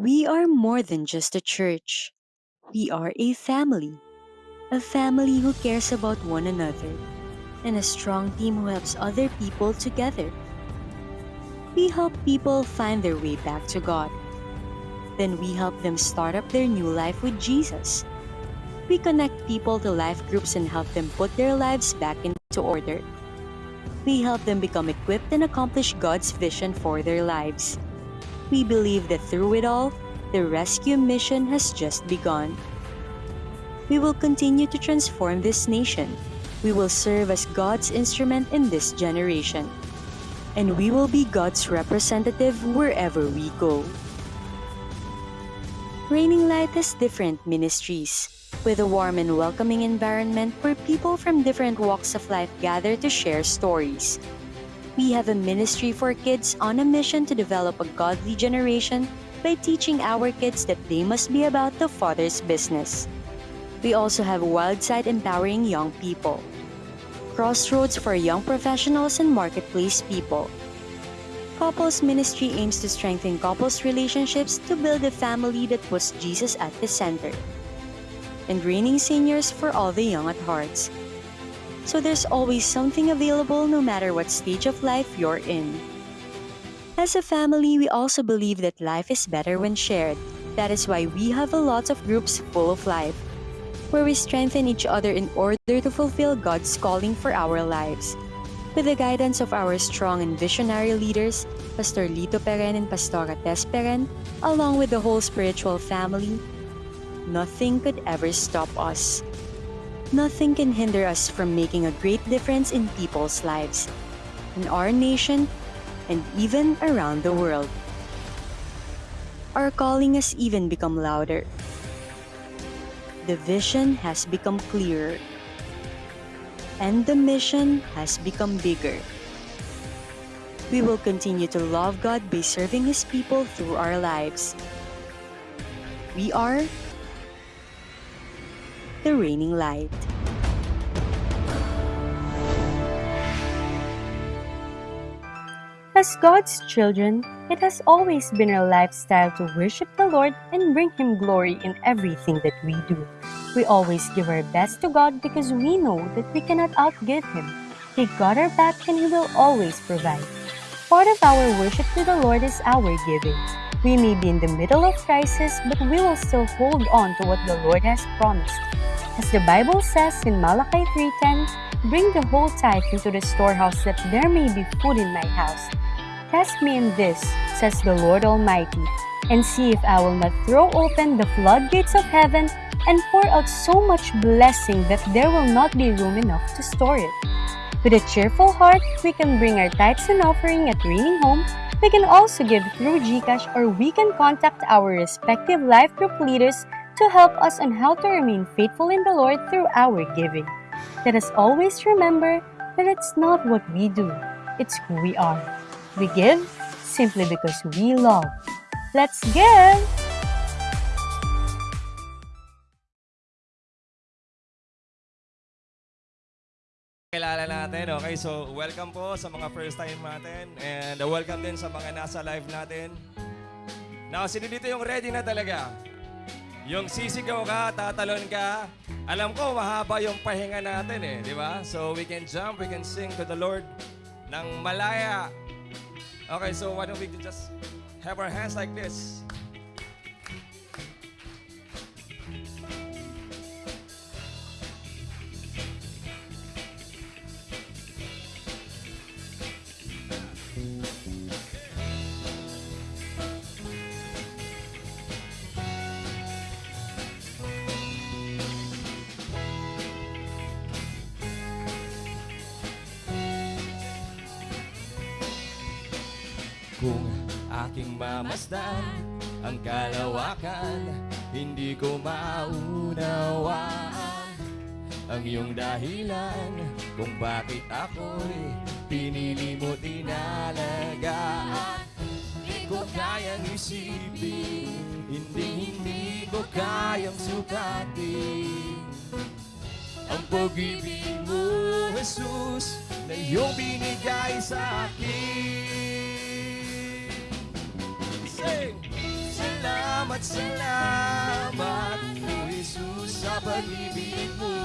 We are more than just a church. We are a family. A family who cares about one another and a strong team who helps other people together. We help people find their way back to God. Then we help them start up their new life with Jesus. We connect people to life groups and help them put their lives back into order. We help them become equipped and accomplish God's vision for their lives. We believe that through it all, the rescue mission has just begun. We will continue to transform this nation. We will serve as God's instrument in this generation. And we will be God's representative wherever we go. Raining Light has different ministries, with a warm and welcoming environment where people from different walks of life gather to share stories. We have a ministry for kids on a mission to develop a godly generation by teaching our kids that they must be about the Father's business. We also have Wildside empowering young people, Crossroads for young professionals and marketplace people. Couples Ministry aims to strengthen couples' relationships to build a family that puts Jesus at the center. And Raining Seniors for all the young at hearts. So there's always something available no matter what stage of life you're in. As a family, we also believe that life is better when shared. That is why we have a lot of groups full of life, where we strengthen each other in order to fulfill God's calling for our lives. With the guidance of our strong and visionary leaders, Pastor Lito Peren and Pastora Tess Peren, along with the whole spiritual family, nothing could ever stop us. Nothing can hinder us from making a great difference in people's lives, in our nation, and even around the world. Our calling has even become louder. The vision has become clearer. And the mission has become bigger. We will continue to love God by serving His people through our lives. We are the reigning light. As God's children, it has always been our lifestyle to worship the Lord and bring Him glory in everything that we do. We always give our best to God because we know that we cannot outgive Him. He got our back and He will always provide. Part of our worship to the Lord is our giving. We may be in the middle of crisis, but we will still hold on to what the Lord has promised. As the Bible says in Malachi 3.10, Bring the whole tithe into the storehouse that there may be food in my house. Test me in this, says the Lord Almighty, and see if I will not throw open the floodgates of heaven and pour out so much blessing that there will not be room enough to store it. With a cheerful heart, we can bring our tithes and offering at Raining Home. We can also give through GCash or we can contact our respective life group leaders to help us on how to remain faithful in the Lord through our giving. Let us always remember that it's not what we do, it's who we are. We give simply because we love. Let's give! Kilala natin, okay? So, welcome po sa mga first time natin and welcome din sa mga nasa live natin. Now, sino dito yung ready na talaga? Yung sisigaw ka, tatalon ka. Alam ko, mahaba yung pahinga natin eh, di ba? So, we can jump, we can sing to the Lord ng malaya. Okay, so why don't we just have our hands like this? Aking mamasdan ang kalawakan, hindi ko maunawaan ang iyong dahilan kung bakit ako'y pinili mo tinalagaan. Hindi ko kayang isipin, hindi hindi ko kayang sukatin ang pag-ibig mo, Jesus, na iyong binigay sa akin. Sing! Salamat! salamat, O Jesus, sa pag-ibig mo.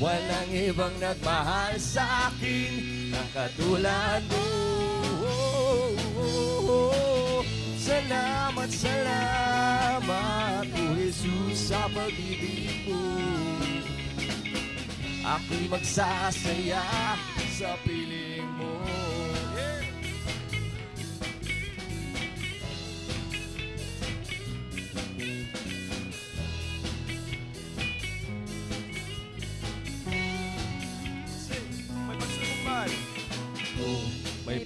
Walang ibang nagmahal sa akin ng katulad mo. Salamat, salamat, O Jesus, sa pag-ibig mo. Ako'y magsasaya sa piling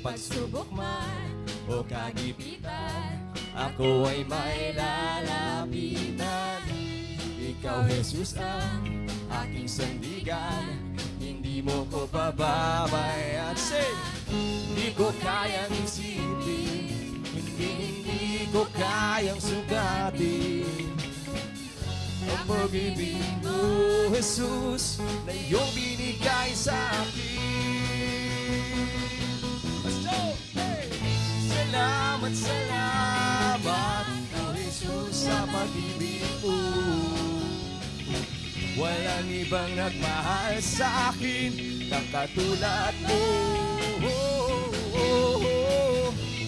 pagsubok man o kagipitan. Ako ay may lalapitan. Ikaw, Jesus, ang aking sandigan. Hindi mo ko pababayaan. Say, hindi ko kayang isipin. Hindi, hindi ko kayang sugatin. Ang pag-ibig mo, Jesus, na iyong binigay sa akin. Salamat, salamat, O Jesus, sa pag-ibig mo. Walang ibang nagmahal sa akin ng katulad mo.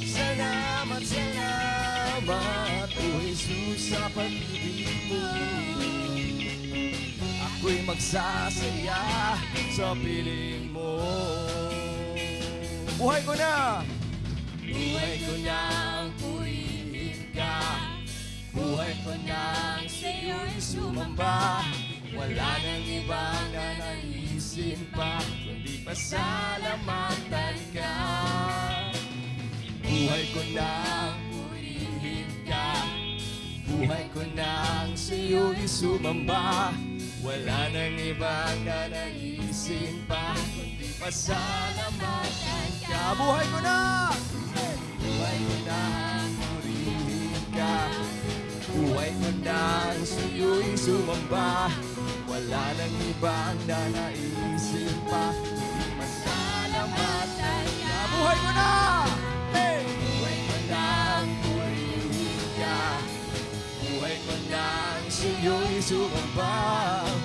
Salamat, salamat, O Jesus, sa pag-ibig mo. Ako'y magsasaya sa piling mo. Buhay ko na! Buhay ko nang purihin ka. Buhay ko nang sa'yo'y sumamba. Wala nang ibang nanaisin pa Kundi pasalamatan ka. Buhay ko nang purihin ka. Buhay ko nang sa'yo'y sumamba Wala nang ibang nanaisin pa Kundi pasalamatan ka Buhay ko na! Buhay ko nang purihin ka Buhay ko nang sa'yo'y sumamba Wala nang ibang nanaisin pa Kundi pasalamatan ka Buhay ko na! Hey! Nang sa'yo'y sumamba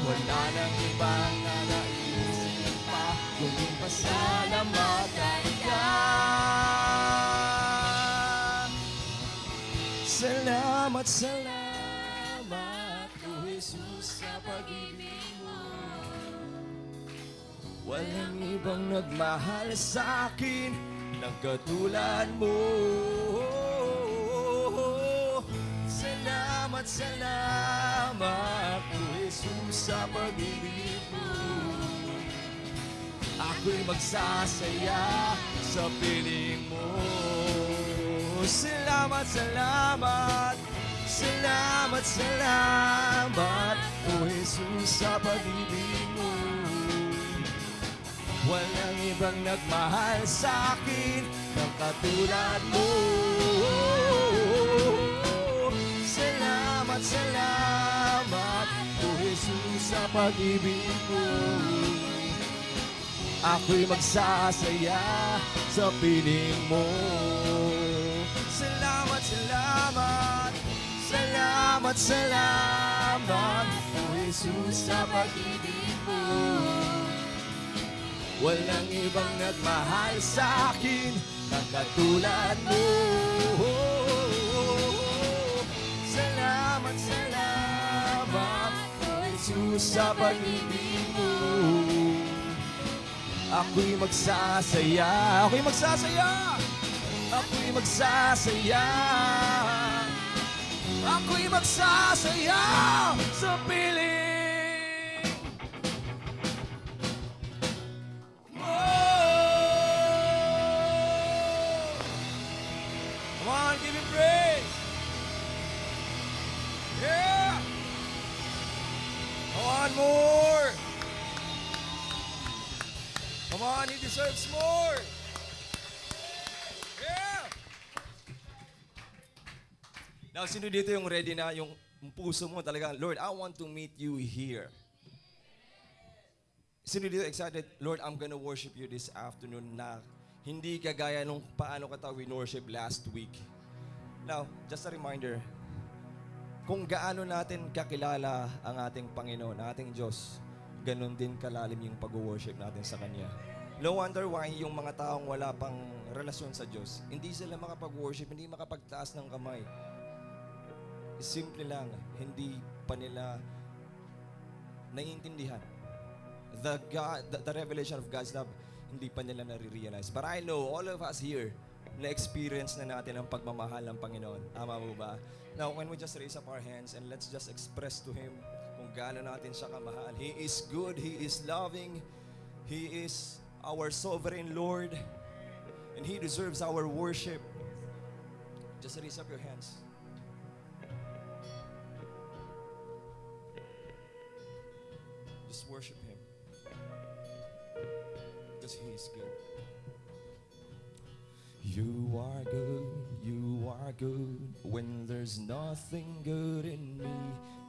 Wala nang ibang nanaisin pa Kundi pasalamatan ka Salamat, salamat, O Jesus, sa pag-ibig mo. Walang ibang nagmahal sa akin ng katulad mo. Salamat, salamat, O Jesus, sa pag-ibig mo. Ako'y magsasaya sa piling mo. Salamat, salamat, salamat, salamat, O Jesus, sa pag-ibig mo. Walang ibang nagmahal sa akin ng katulad mo. Salamat, salamat, Jesus, sa pag-ibig mo. Ako'y magsasaya sa piling mo. Salamat, salamat, salamat, salamat, Jesus, sa pag-ibig mo. Walang ibang nagmahal sa akin ng katulad mo. Salamat, salamat, sa pag-ibig mo. Ako'y magsasaya, ako'y magsasaya, ako'y magsasaya, ako'y magsasaya sa piling mo. Come on, give praise. Come on, more. Come on, he deserves more. Now, sino dito yung ready na yung puso mo talaga, Lord, I want to meet you here. Sino dito excited, Lord, I'm gonna worship you this afternoon na hindi kagaya nung paano ka tayo worship last week. Now, just a reminder, kung gaano natin kakilala ang ating Panginoon, ang ating Diyos, ganun din kalalim yung pag-worship natin sa Kanya. No wonder why yung mga taong wala pang relasyon sa Diyos, hindi sila makapag-worship, hindi makapagtaas ng kamay. Simple lang, hindi pa nila naiintindihan. The, God, the, the revelation of God's love, hindi pa nila nare-realize. But I know all of us here, na-experience na natin ang pagmamahal ng Panginoon. Tama mo ba? Now, when we just raise up our hands and let's just express to Him kung gaano natin siya kamahal. He is good, He is loving, He is our sovereign Lord, and He deserves our worship. Just raise up your hands. Just worship Him. Because He is good. You are good, you are good when there's nothing good in me.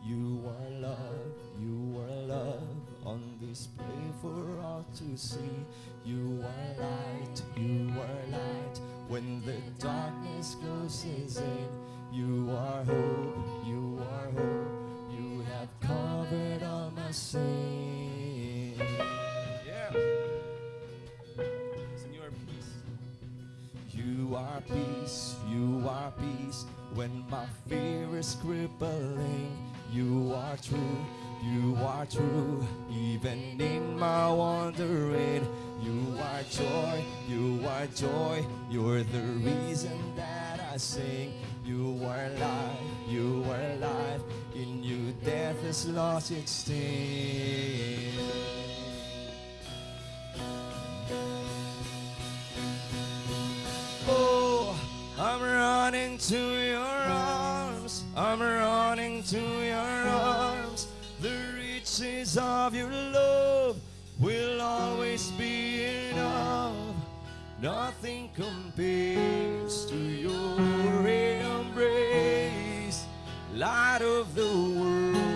You are love, you are love on display for all to see. You are light, you are light when the darkness closes in. You are hope, you are hope. You have covered all my sin. You are peace, you are peace when my fear is crippling. You are true, you are true, even in my wandering. You are joy, you are joy, you're the reason that I sing. You are life, you are life, in you death has lost its sting. I'm running to your arms. I'm running to your arms. The riches of your love will always be enough. Nothing compares to your embrace. Light of the world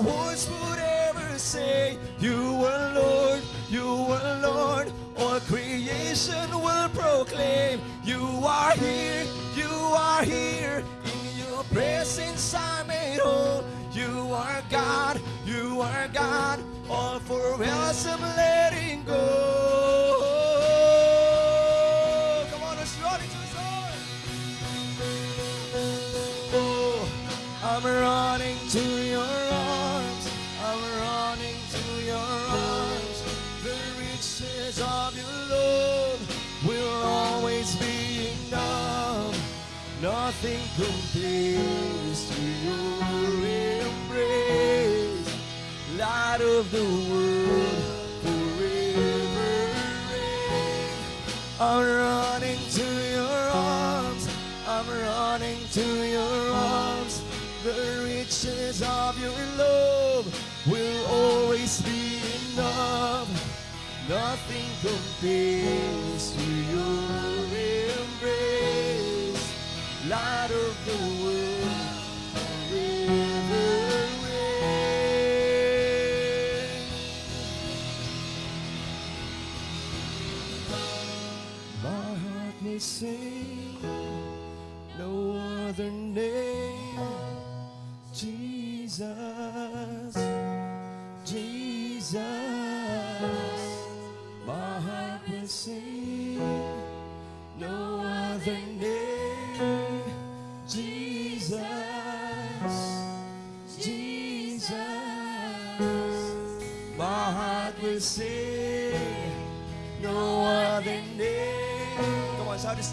words would ever say. You are Lord, you are Lord. All creation will proclaim. You are here, you are here. In your presence I'm made whole. You are God, you are God. All for else letting go. Nothing compares to your embrace. Light of the world forever reign. I'm running to your arms. I'm running to your arms. The riches of your love will always be enough. Nothing compares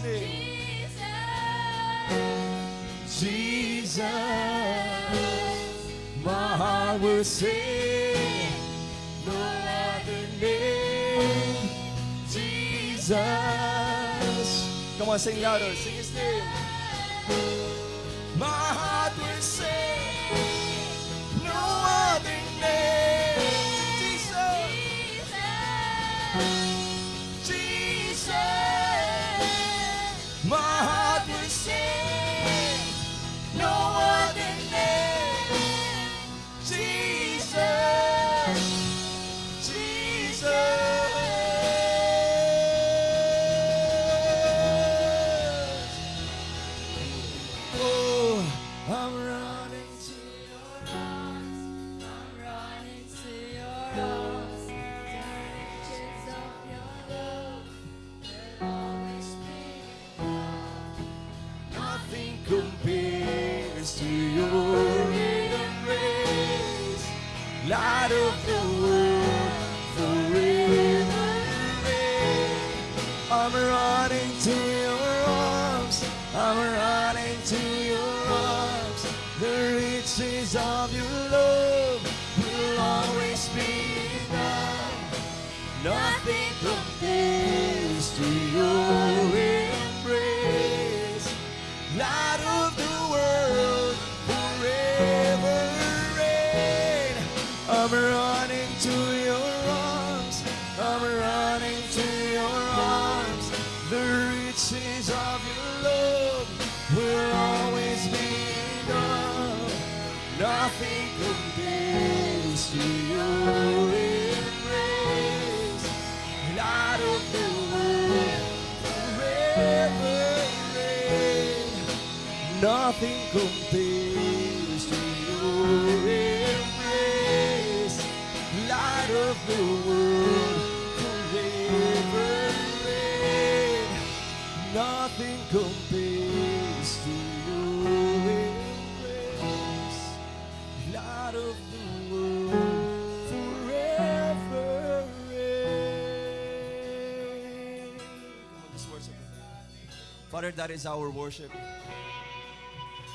Name. Jesus, my heart will sing. No other name, Jesus. Come on, sing louder. Sing Nothing compares to your embrace. Light of the world, forever reign. Nothing compares to your embrace. Light of the world, forever Him. Father, that is our worship.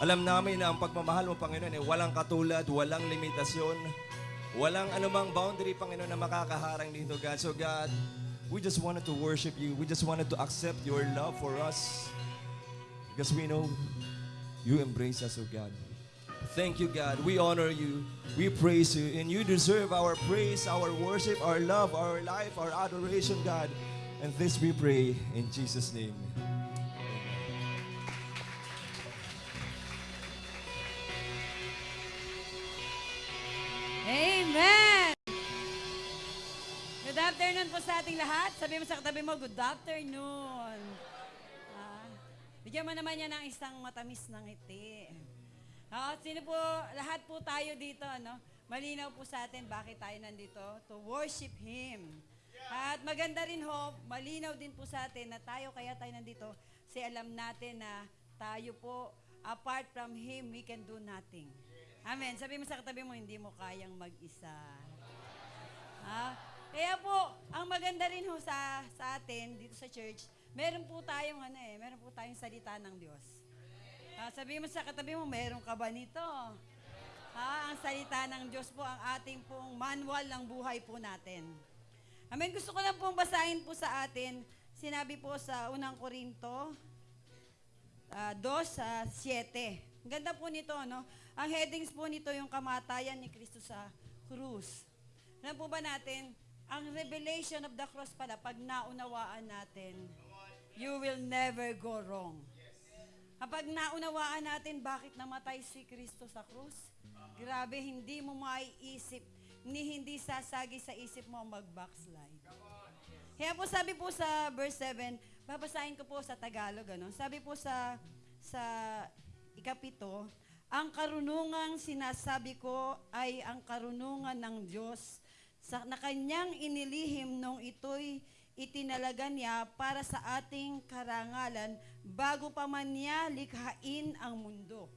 Alam namin na ang pagmamahal mo, Panginoon, ay walang katulad, walang limitasyon, walang anumang boundary, Panginoon, na makakaharang dito, God. So, God, we just wanted to worship you. We just wanted to accept your love for us because we know you embrace us, oh God. Thank you, God. We honor you. We praise you. And you deserve our praise, our worship, our love, our life, our adoration, God. And this we pray in Jesus' name. Sa ating lahat. Sabi mo sa katabi mo, good afternoon. Ah, bigyan mo naman yan ng isang matamis ng ngiti. Ah, sino po, lahat po tayo dito, no? Malinaw po sa atin bakit tayo nandito, to worship Him. At maganda rin ho, malinaw din po sa atin na tayo, kaya tayo nandito, kasi alam natin na tayo po, apart from Him, we can do nothing. Amen. Sabi mo sa katabi mo, hindi mo kayang mag-isa. Ha? Kaya po, ang maganda rin ho sa, sa atin, dito sa church, meron po tayong ano eh, meron po tayong salita ng Diyos. Ah, sabi mo sa katabi mo, meron ka ba nito? Ha? Ang salita ng Diyos po, ang ating pong manual ng buhay po natin. Amen. Gusto ko lang pong basahin po sa atin, sinabi po sa unang Korinto, Ah, 2 sa 7. Ang ganda po nito, no? Ang headings po nito yung kamatayan ni Kristo sa krus. Alam po ba natin, ang revelation of the cross pala, pag naunawaan natin, you will never go wrong. Kapag naunawaan natin bakit namatay si Kristo sa krus, grabe, hindi mo maiisip, ni hindi sasagi sa isip mo mag-backslide. Kaya po sabi po sa verse 7, babasahin ko po sa Tagalog, ano? Sabi po sa sa ikapito, ang karunungang sinasabi ko ay ang karunungan ng Diyos sa na kanyang inilihim nung ito'y itinalaga niya para sa ating karangalan bago pa man niya likhain ang mundo.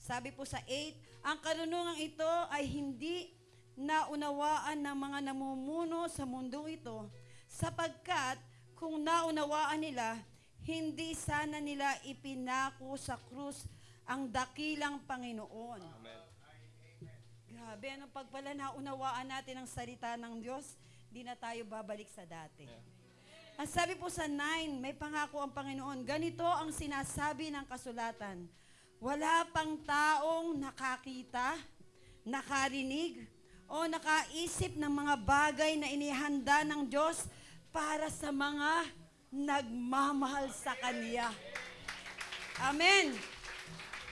Sabi po sa 8, ang karunungang ito ay hindi naunawaan ng mga namumuno sa mundo ito sapagkat kung naunawaan nila, hindi sana nila ipinako sa krus ang dakilang Panginoon. Grabe, anong pagpala naunawaan natin ang salita ng Diyos, di na tayo babalik sa dati. Ang sabi po sa 9, may pangako ang Panginoon. Ganito ang sinasabi ng kasulatan. Wala pang taong nakakita, nakarinig, o nakaisip ng mga bagay na inihanda ng Diyos para sa mga nagmamahal sa Kanya. Amen.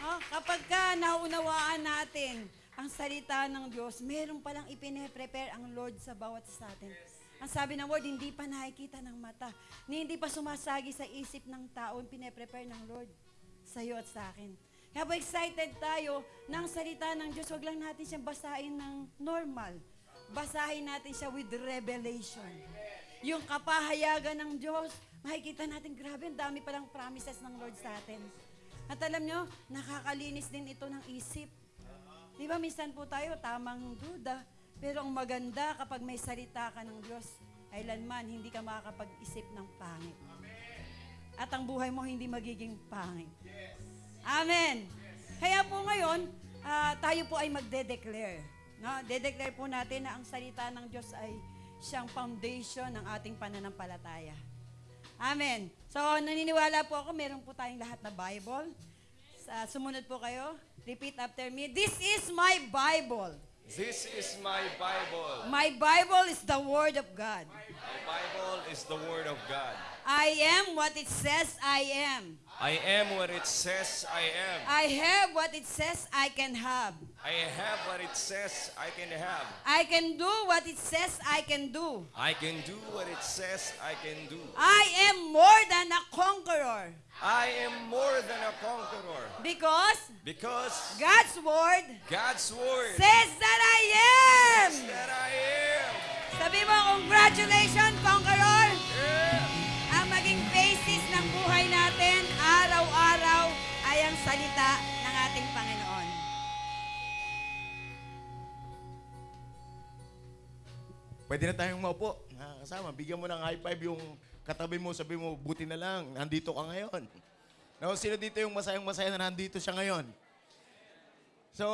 Oh, kapag ka naunawaan natin ang salita ng Diyos, meron palang ipine-prepare ang Lord sa bawat sa atin. Ang sabi ng Word, hindi pa nakikita ng mata, ni hindi pa sumasagi sa isip ng tao, ang pine-prepare ng Lord sa iyo at sa akin. Kaya po excited tayo ng salita ng Diyos. Huwag lang natin siyang basahin ng normal. Basahin natin siya with revelation. Yung kapahayagan ng Diyos, makikita natin, grabe, ang dami palang promises ng Lord sa atin. At alam nyo, nakakalinis din ito ng isip. Di ba, minsan po tayo, tamang duda. Pero ang maganda kapag may salita ka ng Diyos, kailanman hindi ka makakapag-isip ng pangit. At ang buhay mo hindi magiging pangit. Amen. Kaya po ngayon, ah, tayo po ay magde-declare. No? De-declare po natin na ang salita ng Diyos ay siyang foundation ng ating pananampalataya. Amen. So, naniniwala po ako, meron po tayong lahat na Bible. Sa, sumunod po kayo. Repeat after me. This is my Bible. This is my Bible. My Bible is the Word of God. My Bible is the Word of God. I am what it says I am. I am what it says I am. I have what it says I can have. I have what it says I can have. I can do what it says I can do. I can do what it says I can do. I am more than a conqueror I am more than a conqueror because because God's word God's Word says that I am. that I am. Sabi mo, congratulations, conqueror. Pwede na tayong maupo. Ah, kasama, bigyan mo ng high five yung katabi mo, sabi mo, buti na lang, nandito ka ngayon. No, sino dito yung masayang masaya na nandito siya ngayon? So,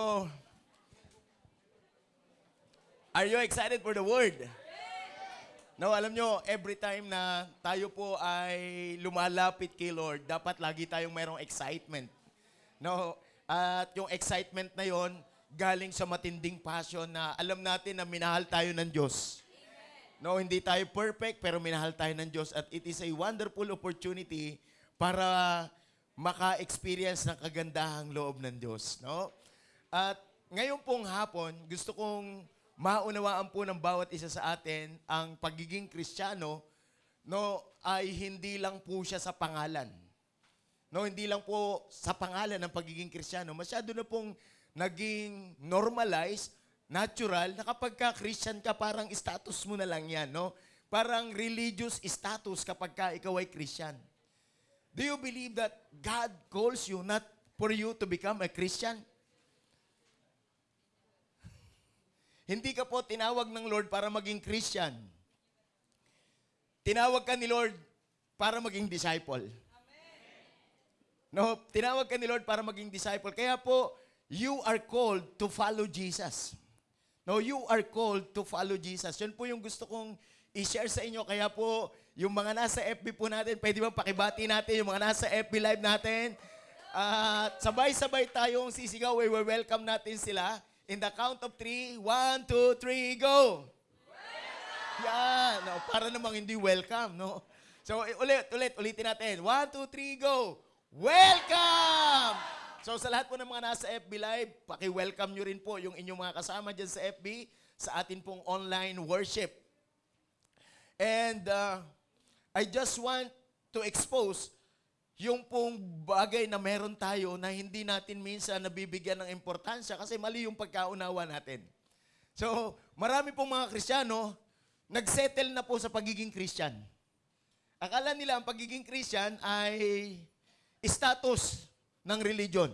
are you excited for the word? No, alam nyo, every time na tayo po ay lumalapit kay Lord, dapat lagi tayong mayroong excitement. No, at yung excitement na yon galing sa matinding passion na alam natin na minahal tayo ng Diyos. No, hindi tayo perfect pero minahal tayo ng Diyos at it is a wonderful opportunity para maka-experience ng kagandahang loob ng Diyos, no? At ngayon pong hapon, gusto kong maunawaan po ng bawat isa sa atin ang pagiging Kristiyano no ay hindi lang po siya sa pangalan. No, hindi lang po sa pangalan ng pagiging Kristiyano. Masyado na pong naging normalized, natural, na kapag ka Christian ka, parang status mo na lang yan, no? Parang religious status kapag ka ikaw ay Christian. Do you believe that God calls you not for you to become a Christian? Hindi ka po tinawag ng Lord para maging Christian. Tinawag ka ni Lord para maging disciple. No, tinawag ka ni Lord para maging disciple. Kaya po, you are called to follow Jesus. No, you are called to follow Jesus. Yun po yung gusto kong i-share sa inyo. Kaya po, yung mga nasa FB po natin, pwede ba pakibati natin yung mga nasa FB live natin? At sabay-sabay tayong sisigaw. We will welcome natin sila. In the count of three, one, two, three, go! Yan. No, para namang hindi welcome, no? So, i- ulit, ulit, ulitin natin. One, two, three, go! Welcome! So, sa lahat po ng mga nasa FB Live, paki-welcome nyo rin po yung inyong mga kasama dyan sa FB sa atin pong online worship. And uh, I just want to expose yung pong bagay na meron tayo na hindi natin minsan nabibigyan ng importansya kasi mali yung pagkaunawa natin. So, marami pong mga Kristiyano, nagsettle na po sa pagiging Christian. Akala nila ang pagiging Christian ay status ng religion.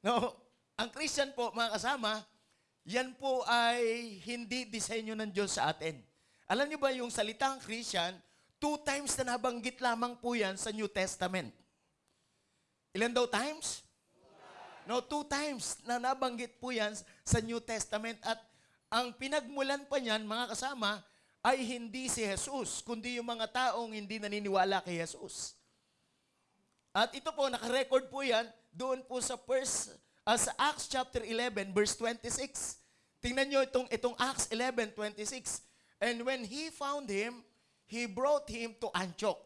No, ang Christian po, mga kasama, yan po ay hindi disenyo ng Diyos sa atin. Alam niyo ba yung salitang Christian, two times na nabanggit lamang po yan sa New Testament. Ilan daw times? No, two times na nabanggit po yan sa New Testament at ang pinagmulan pa niyan, mga kasama, ay hindi si Jesus, kundi yung mga taong hindi naniniwala kay Jesus. At ito po, nakarecord po yan doon po sa first, uh, sa Acts chapter 11, verse 26. Tingnan nyo itong, itong Acts 11, 26. And when he found him, he brought him to Antioch.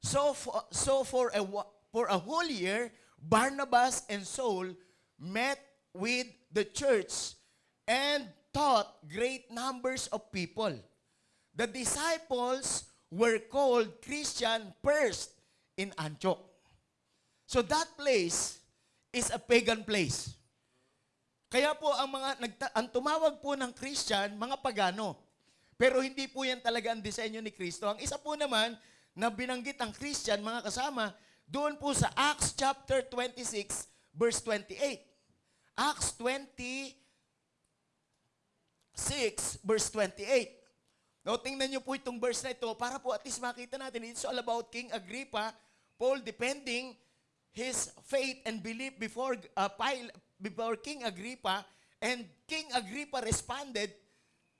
So for, so for a for a whole year, Barnabas and Saul met with the church and taught great numbers of people. The disciples were called Christian first in Antioch. So that place is a pagan place. Kaya po ang mga ang tumawag po ng Christian, mga pagano. Pero hindi po yan talaga ang disenyo ni Kristo. Ang isa po naman na binanggit ang Christian, mga kasama, doon po sa Acts chapter 26, verse 28. Acts 26, verse 28. Now, tingnan niyo po itong verse na ito para po at least makita natin. It's all about King Agrippa, Paul defending his faith and belief before uh, Pil- before King Agrippa and King Agrippa responded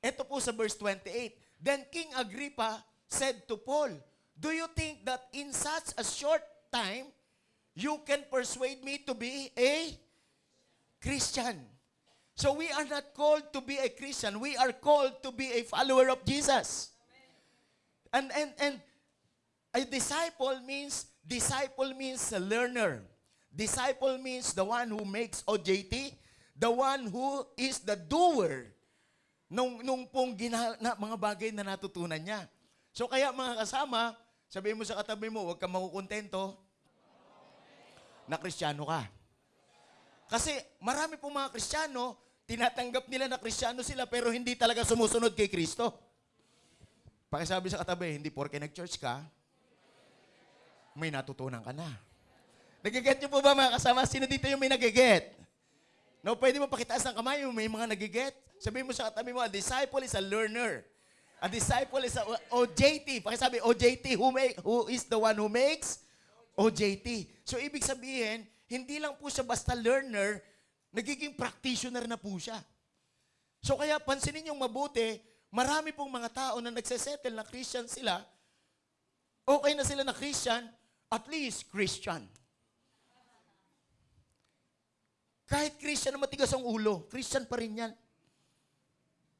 ito po sa verse 28 then King Agrippa said to Paul do you think that in such a short time you can persuade me to be a Christian so we are not called to be a Christian. We are called to be a follower of Jesus. And and and a disciple means disciple means a learner. Disciple means the one who makes OJT, the one who is the doer nung nung pong gina, na, mga bagay na natutunan niya. So kaya mga kasama, sabihin mo sa katabi mo, huwag kang makukontento na kristyano ka. Kasi marami pong mga kristyano, tinatanggap nila na kristyano sila pero hindi talaga sumusunod kay Kristo. Pakisabi sa katabi, hindi porke nag-church ka, may natutunan ka na. Nagiget niyo po ba mga kasama? Sino dito yung may nagiget? No, pwede mo pakitaas ng kamay yung may mga nagiget. Sabihin mo sa katabi mo, a disciple is a learner. A disciple is a OJT. Pakisabi, OJT, who, make, who is the one who makes? OJT. So, ibig sabihin, hindi lang po siya basta learner, nagiging practitioner na po siya. So, kaya pansinin yung mabuti, marami pong mga tao na nagsesettle na Christian sila, okay na sila na Christian, at least Christian. Kahit Christian na matigas ang ulo, Christian pa rin yan.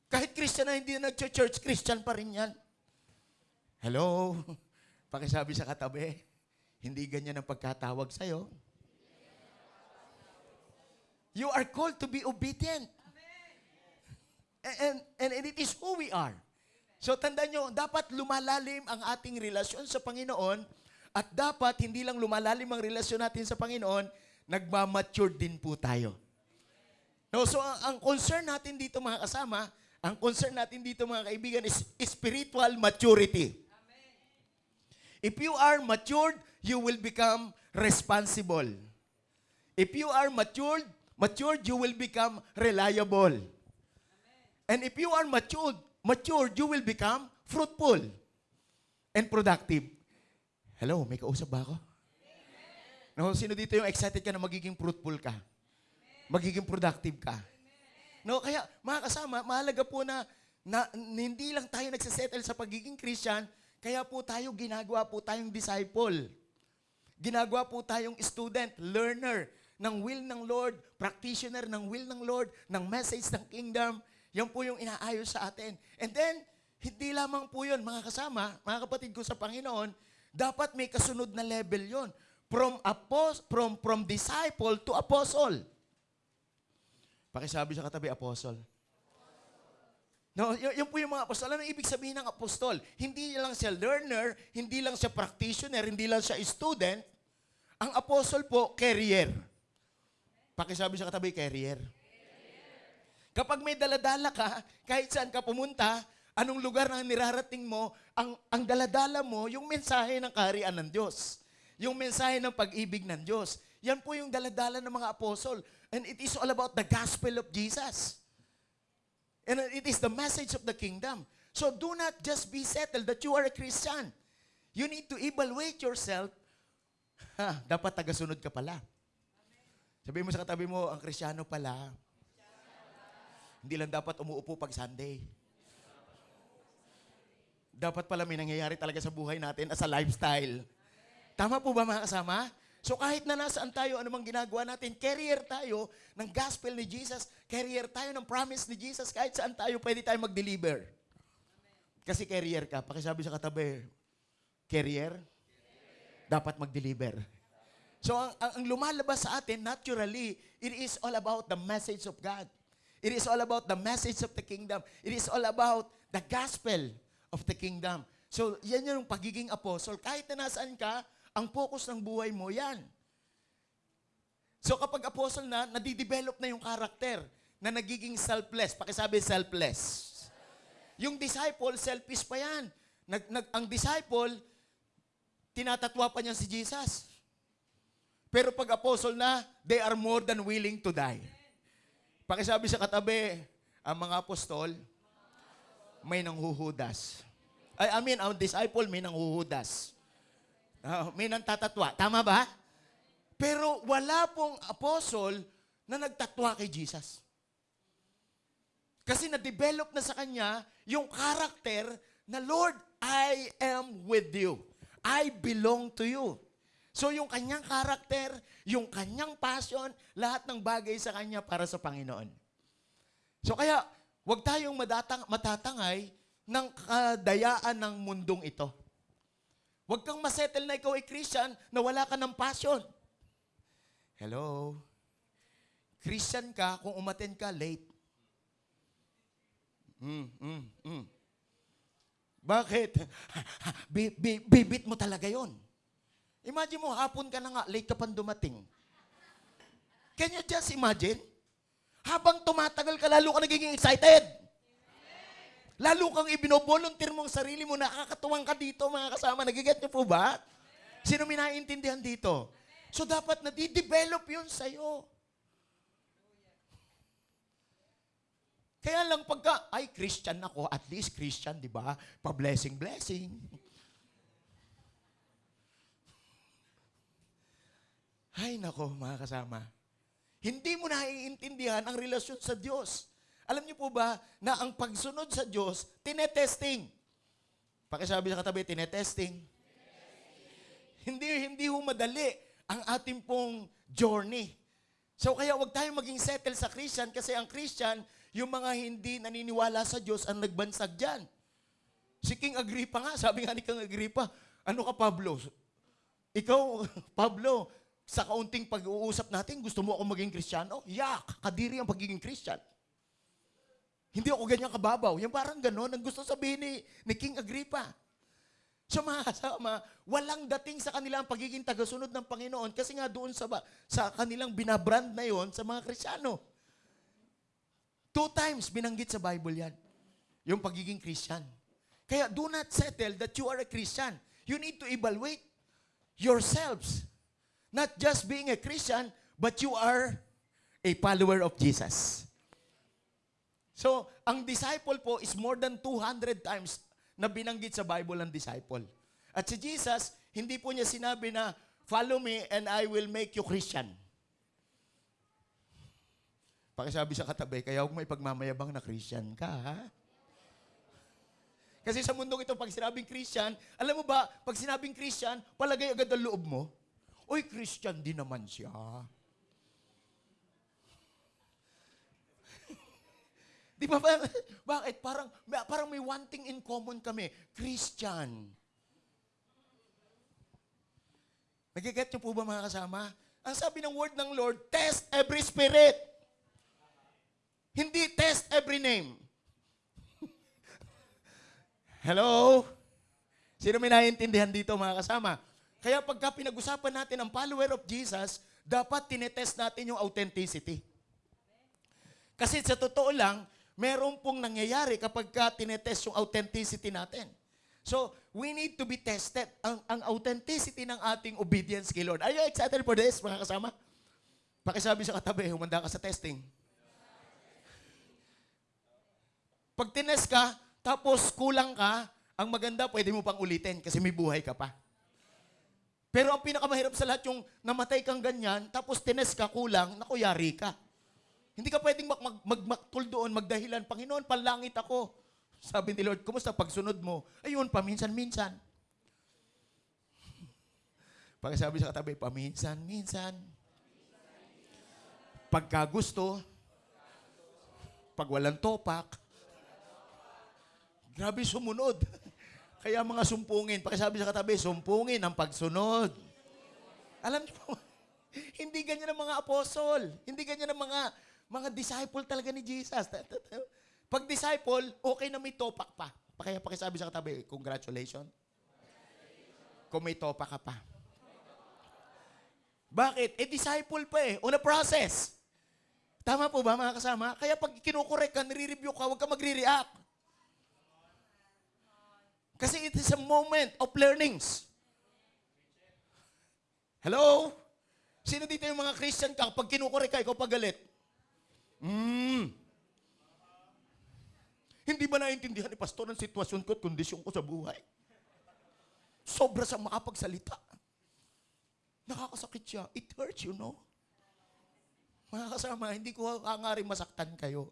Kahit Christian na hindi na nag-church, Christian pa rin yan. Hello? Pakisabi sa katabi, hindi ganyan ang pagkatawag sa'yo. You are called to be obedient. And, and, and it is who we are. So tandaan nyo, dapat lumalalim ang ating relasyon sa Panginoon at dapat hindi lang lumalalim ang relasyon natin sa Panginoon, nagmamature din po tayo. No, so ang, ang concern natin dito mga kasama, ang concern natin dito mga kaibigan is spiritual maturity. If you are matured, you will become responsible. If you are matured, matured, you will become reliable. And if you are matured, matured, you will become fruitful and productive. Hello, may kausap ba ako? No, sino dito yung excited ka na magiging fruitful ka? Magiging productive ka? No, kaya mga kasama, mahalaga po na, na hindi lang tayo nagsasettle sa pagiging Christian, kaya po tayo ginagawa po tayong disciple. Ginagawa po tayong student, learner ng will ng Lord, practitioner ng will ng Lord, ng message ng kingdom. Yan po yung inaayos sa atin. And then, hindi lamang po yun, mga kasama, mga kapatid ko sa Panginoon, dapat may kasunod na level yon From, apos, from, from disciple to apostle. Pakisabi sa katabi, apostle. No, y- yun po yung mga apostol. Ano ibig sabihin ng apostol? Hindi lang siya learner, hindi lang siya practitioner, hindi lang siya student. Ang apostle po, carrier. Pakisabi sa katabi, carrier. Kapag may daladala ka, kahit saan ka pumunta, anong lugar na nirarating mo, ang, ang daladala mo, yung mensahe ng kaharian ng Diyos. Yung mensahe ng pag-ibig ng Diyos. Yan po yung daladala ng mga apostol. And it is all about the gospel of Jesus. And it is the message of the kingdom. So do not just be settled that you are a Christian. You need to evaluate yourself. Ha, dapat tagasunod ka pala. Sabihin mo sa katabi mo, ang Krisyano pala, hindi lang dapat umuupo pag Sunday. Dapat pala may nangyayari talaga sa buhay natin as a lifestyle. Tama po ba mga kasama? So kahit na nasaan tayo, anumang ginagawa natin, carrier tayo ng gospel ni Jesus, carrier tayo ng promise ni Jesus, kahit saan tayo, pwede tayo mag-deliver. Kasi carrier ka. Pakisabi sa katabi, carrier, dapat mag-deliver. So ang, ang, ang lumalabas sa atin, naturally, it is all about the message of God. It is all about the message of the kingdom. It is all about the gospel of the kingdom. So, yan yung pagiging apostle. Kahit na nasaan ka, ang focus ng buhay mo, yan. So kapag apostle na, nadidevelop na yung karakter na nagiging selfless. Pakisabi selfless. Yung disciple, selfish pa yan. Nag, nag, ang disciple, tinatatwa pa niya si Jesus. Pero pag apostle na, they are more than willing to die. Pakisabi sa katabi, ang mga apostol, may nanghuhudas. I, I mean, ang disciple may nanghuhudas. Ah, may nang tatatwa. Tama ba? Pero wala pong apostle na nagtatwa kay Jesus. Kasi na-develop na sa kanya yung karakter na, Lord, I am with you. I belong to you. So yung kanyang karakter, yung kanyang passion, lahat ng bagay sa kanya para sa Panginoon. So kaya, huwag tayong madatang, matatangay ng kadayaan ng mundong ito. Huwag kang masettle na ikaw ay Christian na wala ka ng passion. Hello? Christian ka kung umaten ka late. Mm, mm, mm. Bakit? Bi- bi- bibit mo talaga yon. Imagine mo, hapon ka na nga, late ka pang dumating. Can you just imagine? Habang tumatagal ka, lalo ka nagiging excited. Lalo kang ibinovolunteer mong sarili mo, nakakatuwang ka dito, mga kasama. Nagiget niyo po ba? Sino may naiintindihan dito? So dapat nadidevelop yun sa'yo. Kaya lang pagka, ay, Christian ako, at least Christian, di ba? Pa-blessing, blessing. Ay, nako, mga kasama. Hindi mo naiintindihan ang relasyon sa Diyos. Alam niyo po ba na ang pagsunod sa Diyos, tinetesting. Pakisabi sa katabi, tinetesting. Hindi, hindi ho madali ang ating pong journey. So kaya wag tayong maging settle sa Christian kasi ang Christian, yung mga hindi naniniwala sa Diyos ang nagbansag dyan. Si King Agrippa nga, sabi nga ni King Agrippa, ano ka Pablo? Ikaw, Pablo, sa kaunting pag-uusap natin, gusto mo ako maging Kristiyano? Yak, kadiri ang pagiging Christian. Hindi ako ganyan kababaw. Yung parang gano'n ang gusto sabihin ni, ni King Agrippa. So mga walang dating sa kanila ang pagiging tagasunod ng Panginoon kasi nga doon sa, sa kanilang binabrand na yon sa mga Kristiyano. Two times binanggit sa Bible yan. Yung pagiging Christian. Kaya do not settle that you are a Christian. You need to evaluate yourselves. Not just being a Christian, but you are a follower of Jesus. So, ang disciple po is more than 200 times na binanggit sa Bible ang disciple. At si Jesus, hindi po niya sinabi na, follow me and I will make you Christian. Pakisabi sa katabi, kaya huwag mo ipagmamayabang na Christian ka, ha? Kasi sa mundong ito, pag sinabing Christian, alam mo ba, pag sinabing Christian, palagay agad ang loob mo. Uy, Christian din naman siya. Di ba? ba- Bakit? Parang, parang may one thing in common kami. Christian. Nagiget niyo po ba mga kasama? Ang sabi ng word ng Lord, test every spirit. Hindi test every name. Hello? Sino may naiintindihan dito mga kasama? Kaya pagka pinag-usapan natin ang follower of Jesus, dapat tinetest natin yung authenticity. Kasi sa totoo lang, meron pong nangyayari kapag ka tinetest yung authenticity natin. So, we need to be tested. Ang, ang authenticity ng ating obedience kay Lord. Are you excited for this, mga kasama? Pakisabi sa katabi, humanda ka sa testing. Pag tinest ka, tapos kulang ka, ang maganda, pwede mo pang ulitin kasi may buhay ka pa. Pero ang pinakamahirap sa lahat yung namatay kang ganyan, tapos tinest ka, kulang, naku, yari ka. Hindi ka pwedeng mag, mag, magmaktul doon, magdahilan, Panginoon, panlangit ako. Sabi ni Lord, kumusta pagsunod mo? Ayun, paminsan-minsan. Pagkasabi sa katabi, paminsan-minsan. Pagka gusto, pag walang topak, grabe sumunod. Kaya mga sumpungin, pakisabi sa katabi, sumpungin ang pagsunod. Alam niyo po, hindi ganyan ang mga apostol. Hindi ganyan ang mga mga disciple talaga ni Jesus. Pag disciple, okay na may topak pa. Kaya pakisabi sa katabi, congratulations. Kung may topak ka pa. Bakit? Eh, disciple pa eh. On process. Tama po ba mga kasama? Kaya pag kinukorek ka, nire-review ka, huwag ka magre-react. Kasi it is a moment of learnings. Hello? Sino dito yung mga Christian ka? Pag kinukorek ka, ikaw pagalit. Hmm. Hindi ba naiintindihan ni Pastor ang sitwasyon ko at kondisyon ko sa buhay? Sobra sa makapagsalita. Nakakasakit siya. It hurts, you know. Mga kasama, hindi ko hangaring masaktan kayo.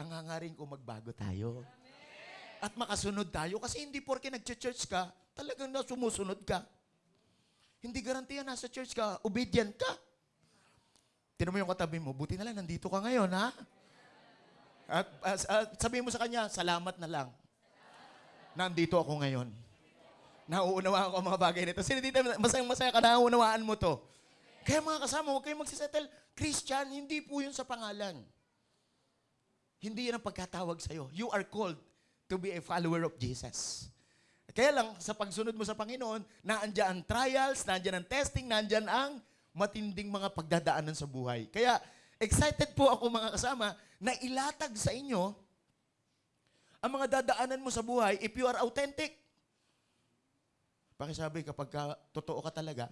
Ang hangaring ko magbago tayo. At makasunod tayo. Kasi hindi porke nag-church ka, talagang na sumusunod ka. Hindi garantiya nasa church ka, obedient ka. Tinan mo yung katabi mo, buti na lang, nandito ka ngayon, ha? At, at, at sabihin mo sa kanya, salamat na lang. Nandito ako ngayon. Nauunawaan ko ang mga bagay nito. Sino dito, masayang masaya ka, nauunawaan mo to. Kaya mga kasama, huwag kayong magsisettle. Christian, hindi po yun sa pangalan. Hindi yan ang pagkatawag sa'yo. You are called to be a follower of Jesus. Kaya lang, sa pagsunod mo sa Panginoon, naandyan ang trials, naandyan ang testing, naandyan ang matinding mga pagdadaanan sa buhay. Kaya, excited po ako mga kasama na ilatag sa inyo ang mga dadaanan mo sa buhay if you are authentic. Pakisabi, kapag ka, totoo ka talaga,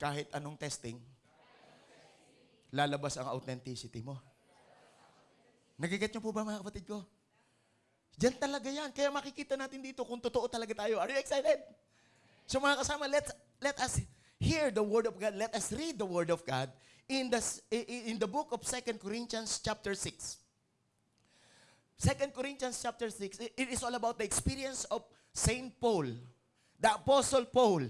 kahit anong testing, lalabas ang authenticity mo. Nagiget niyo po ba mga kapatid ko? Diyan talaga yan. Kaya makikita natin dito kung totoo talaga tayo. Are you excited? So mga kasama, let let us hear the word of God. Let us read the word of God in the in the book of 2 Corinthians chapter 6. 2 Corinthians chapter 6, i- it is all about the experience of Saint Paul, the Apostle Paul.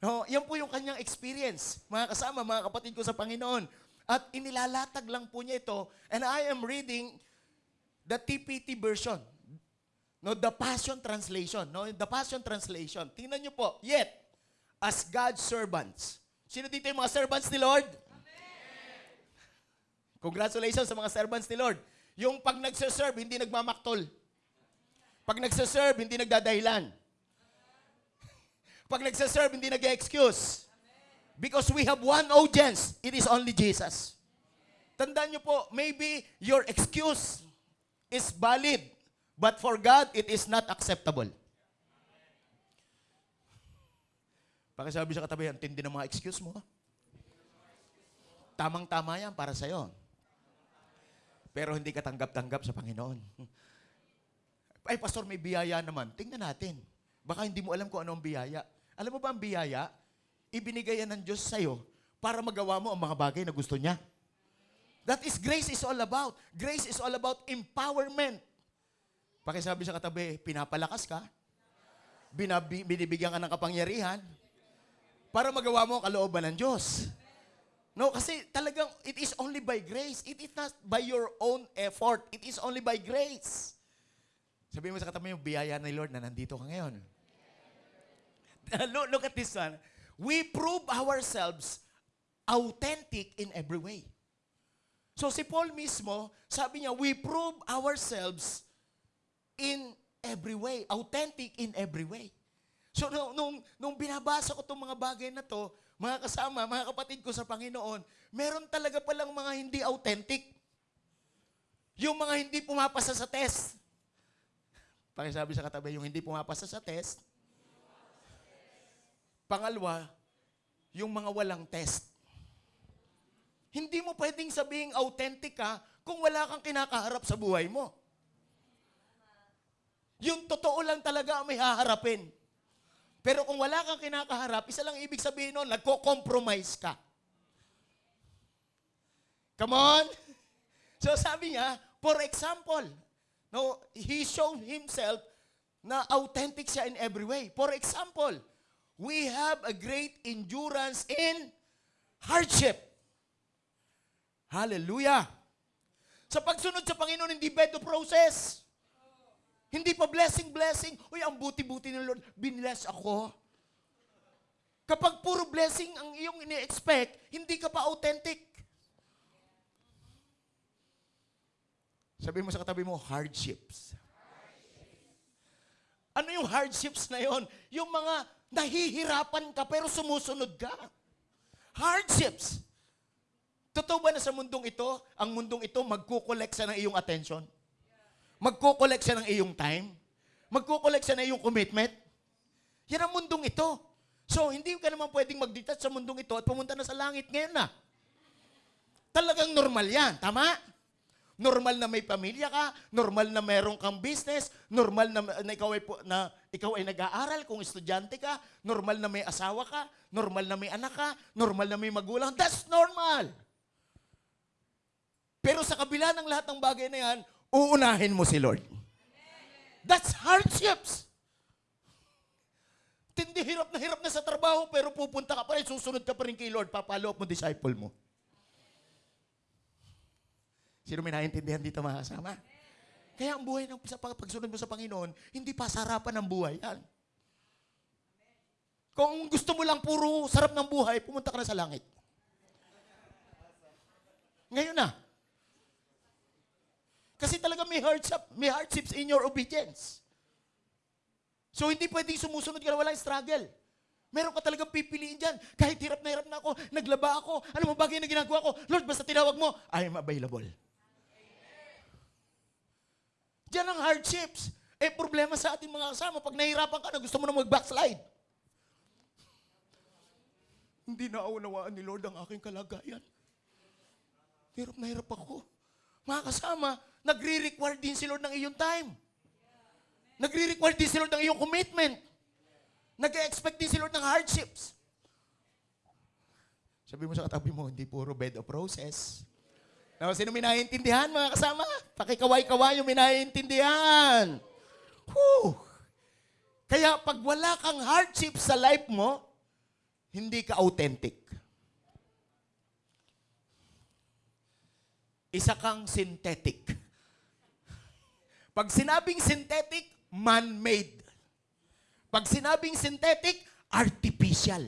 No, yan po yung kanyang experience, mga kasama, mga kapatid ko sa Panginoon. At inilalatag lang po niya ito, and I am reading the TPT version. No, the Passion Translation. No, the Passion Translation. Tingnan niyo po. Yet, as God's servants. Sino dito yung mga servants ni Lord? Congratulations sa mga servants ni Lord. Yung pag nagsaserve, hindi nagmamaktol. Pag nagsaserve, hindi nagdadahilan. Pag nagsaserve, hindi nag-excuse. Because we have one audience. It is only Jesus. Tandaan niyo po, maybe your excuse is valid, but for God, it is not acceptable. Pakisabi sa katabi, ang tindi ng mga excuse mo. Tamang-tama yan para sa'yo. Pero hindi ka tanggap-tanggap sa Panginoon. Ay, pastor, may biyaya naman. Tingnan natin. Baka hindi mo alam kung ano ang biyaya. Alam mo ba ang biyaya? Ibinigay ng Diyos sa'yo para magawa mo ang mga bagay na gusto niya. That is grace is all about. Grace is all about empowerment. Pakisabi sa katabi, pinapalakas ka, binabi, binibigyan ka ng kapangyarihan, para magawa mo ang kalooban ng Diyos. No, kasi talagang it is only by grace. It is not by your own effort. It is only by grace. Sabihin mo sa katabi mo, biyaya ni Lord na nandito ka ngayon. look, look at this one. We prove ourselves authentic in every way. So si Paul mismo, sabi niya, we prove ourselves in every way. Authentic in every way. So nung, nung, binabasa ko itong mga bagay na to, mga kasama, mga kapatid ko sa Panginoon, meron talaga palang mga hindi authentic. Yung mga hindi pumapasa sa test. Pakisabi sa katabi, yung hindi pumapasa sa test. Pangalawa, yung mga walang test. Hindi mo pwedeng sabing authentic ka kung wala kang kinakaharap sa buhay mo. Yung totoo lang talaga ang may haharapin. Pero kung wala kang kinakaharap, isa lang ibig sabihin nun, nagko-compromise ka. Come on? So sabi niya, for example, no, he showed himself na authentic siya in every way. For example, we have a great endurance in hardship. Hallelujah. Sa pagsunod sa Panginoon, hindi bed of process. Hindi pa blessing, blessing. Uy, ang buti-buti ng Lord, binless ako. Kapag puro blessing ang iyong ini-expect, hindi ka pa authentic. Sabi mo sa katabi mo, hardships. Ano yung hardships na yon? Yung mga nahihirapan ka pero sumusunod ka. Hardships. Totoo ba na sa mundong ito, ang mundong ito magkukolek siya ng iyong attention? Magkukolek siya ng iyong time? Magkukolek siya ng iyong commitment? Yan ang mundong ito. So, hindi ka naman pwedeng mag-detach sa mundong ito at pumunta na sa langit ngayon na. Talagang normal yan. Tama? Normal na may pamilya ka, normal na meron kang business, normal na, na ikaw ay na ikaw ay nag-aaral kung estudyante ka, normal na may asawa ka, normal na may anak ka, normal na may magulang. That's normal. Pero sa kabila ng lahat ng bagay na yan, uunahin mo si Lord. That's hardships. Tindi hirap na hirap na sa trabaho pero pupunta ka pa rin, susunod ka pa rin kay Lord, papalo mo disciple mo. Sino may naintindihan dito mga kasama? Kaya ang buhay ng sa pag- pagsunod mo sa Panginoon, hindi pa sarapan ng buhay yan. Kung gusto mo lang puro sarap ng buhay, pumunta ka na sa langit. Ngayon na. Kasi talaga may hardship, may hardships in your obedience. So hindi pwedeng sumusunod ka na walang struggle. Meron ka talagang pipiliin dyan. Kahit hirap na hirap na ako, naglaba ako, ano mo bagay na ginagawa ko, Lord, basta tinawag mo, I am available. Diyan ang hardships. Eh, problema sa ating mga kasama, pag nahihirapan ka na, gusto mo na mag-backslide. Hindi naunawaan ni Lord ang aking kalagayan. Hirap na hirap ako. Mga kasama, nagre-require din si Lord ng iyong time. Nagre-require din si Lord ng iyong commitment. Nag-expect din si Lord ng hardships. Sabi mo sa katabi mo, hindi puro bed of roses. Now, sino may naiintindihan, mga kasama? Pakikaway-kaway yung may naiintindihan. Whew. Kaya pag wala kang hardship sa life mo, hindi ka authentic. Isa kang synthetic. Pag sinabing synthetic, man-made. Pag sinabing synthetic, artificial.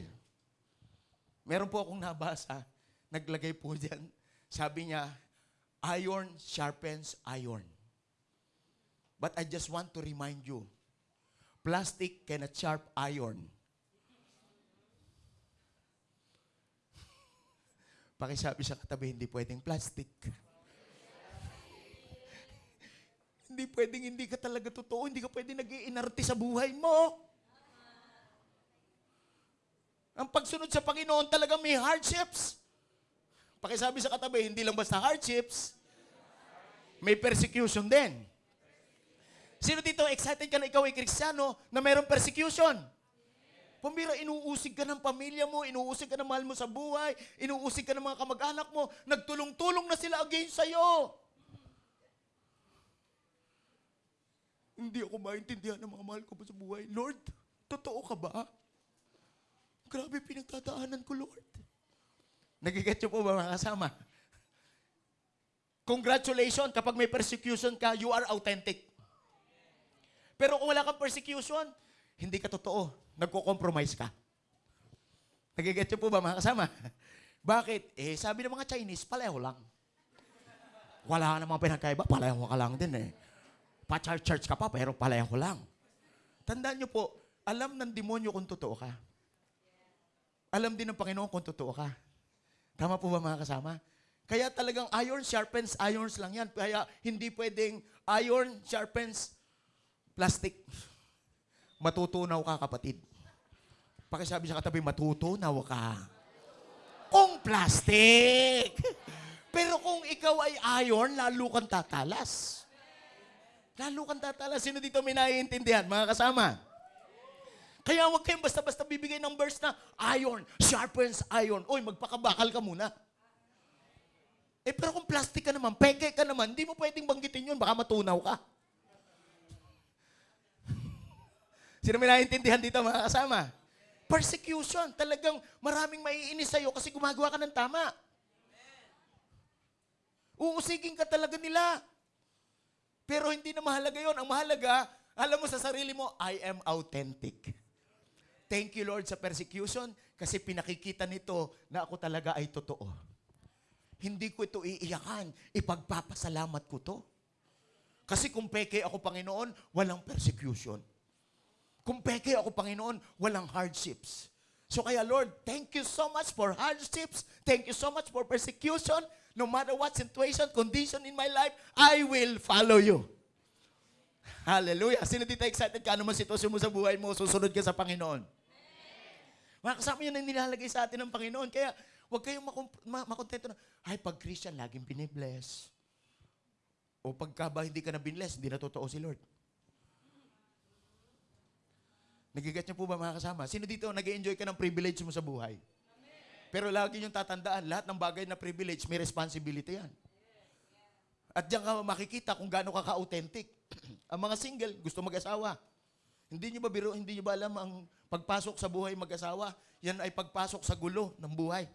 Meron po akong nabasa, naglagay po dyan, sabi niya, iron sharpens iron. But I just want to remind you, plastic cannot sharp iron. Pakisabi sa katabi, hindi pwedeng plastic. Hindi pwedeng hindi ka talaga totoo, hindi ka pwedeng nag iinarte sa buhay mo. Ang pagsunod sa Panginoon talaga may hardships. Pakisabi sa katabi, hindi lang basta hardships, may persecution din. Sino dito excited ka na ikaw ay kristyano na mayroong persecution? Pumira, inuusig ka ng pamilya mo, inuusig ka ng mahal mo sa buhay, inuusig ka ng mga kamag-anak mo, nagtulong-tulong na sila against sa'yo. Hindi ako maintindihan ng mga mahal ko pa sa buhay. Lord, totoo ka ba? Grabe pinagtataanan ko, Lord. Nagiget po ba mga kasama? Congratulations, kapag may persecution ka, you are authentic. Pero kung wala kang persecution, hindi ka totoo. Nagko-compromise ka. Nagiget po ba mga kasama? Bakit? Eh, sabi ng mga Chinese, paleho lang. Wala ka namang pinagkaiba, paleho ka lang din eh. Pa-church ka pa, pero paleho lang. Tandaan niyo po, alam ng demonyo kung totoo ka. Alam din ng Panginoon kung totoo ka. Tama po ba mga kasama? Kaya talagang iron sharpens irons lang yan. Kaya hindi pwedeng iron sharpens plastic. Matutunaw ka kapatid. Pakisabi sa katabi, matutunaw ka. Kung plastic. Pero kung ikaw ay iron, lalo kang tatalas. Lalo kang tatalas. Sino dito may naiintindihan, mga kasama? Kaya huwag kayong basta-basta bibigay ng verse na iron, sharpens iron. Uy, magpakabakal ka muna. Eh, pero kung plastic ka naman, peke ka naman, hindi mo pwedeng banggitin yun, baka matunaw ka. Sino may naiintindihan dito, mga kasama? Persecution. Talagang maraming maiinis sa'yo kasi gumagawa ka ng tama. Uusigin ka talaga nila. Pero hindi na mahalaga yon. Ang mahalaga, alam mo sa sarili mo, I am authentic. Thank you, Lord, sa persecution kasi pinakikita nito na ako talaga ay totoo. Hindi ko ito iiyakan. Ipagpapasalamat ko to. Kasi kung peke ako, Panginoon, walang persecution. Kung peke ako, Panginoon, walang hardships. So kaya Lord, thank you so much for hardships. Thank you so much for persecution. No matter what situation, condition in my life, I will follow you. Hallelujah. Sino dito excited ka? Ano man sitwasyon mo sa buhay mo, susunod ka sa Panginoon. Mga kasama yun ang nilalagay sa atin ng Panginoon. Kaya huwag kayong makontento na, ay, pag Christian, laging binibless. O pagka ba hindi ka na binless, hindi na totoo si Lord. Nagigat niyo po ba mga kasama? Sino dito nag enjoy ka ng privilege mo sa buhay? Pero lagi niyong tatandaan, lahat ng bagay na privilege, may responsibility yan. At diyan ka makikita kung gaano ka ka-authentic. ang mga single, gusto mag-asawa. Hindi niyo ba biro, hindi niyo ba alam ang pagpasok sa buhay mag-asawa, yan ay pagpasok sa gulo ng buhay.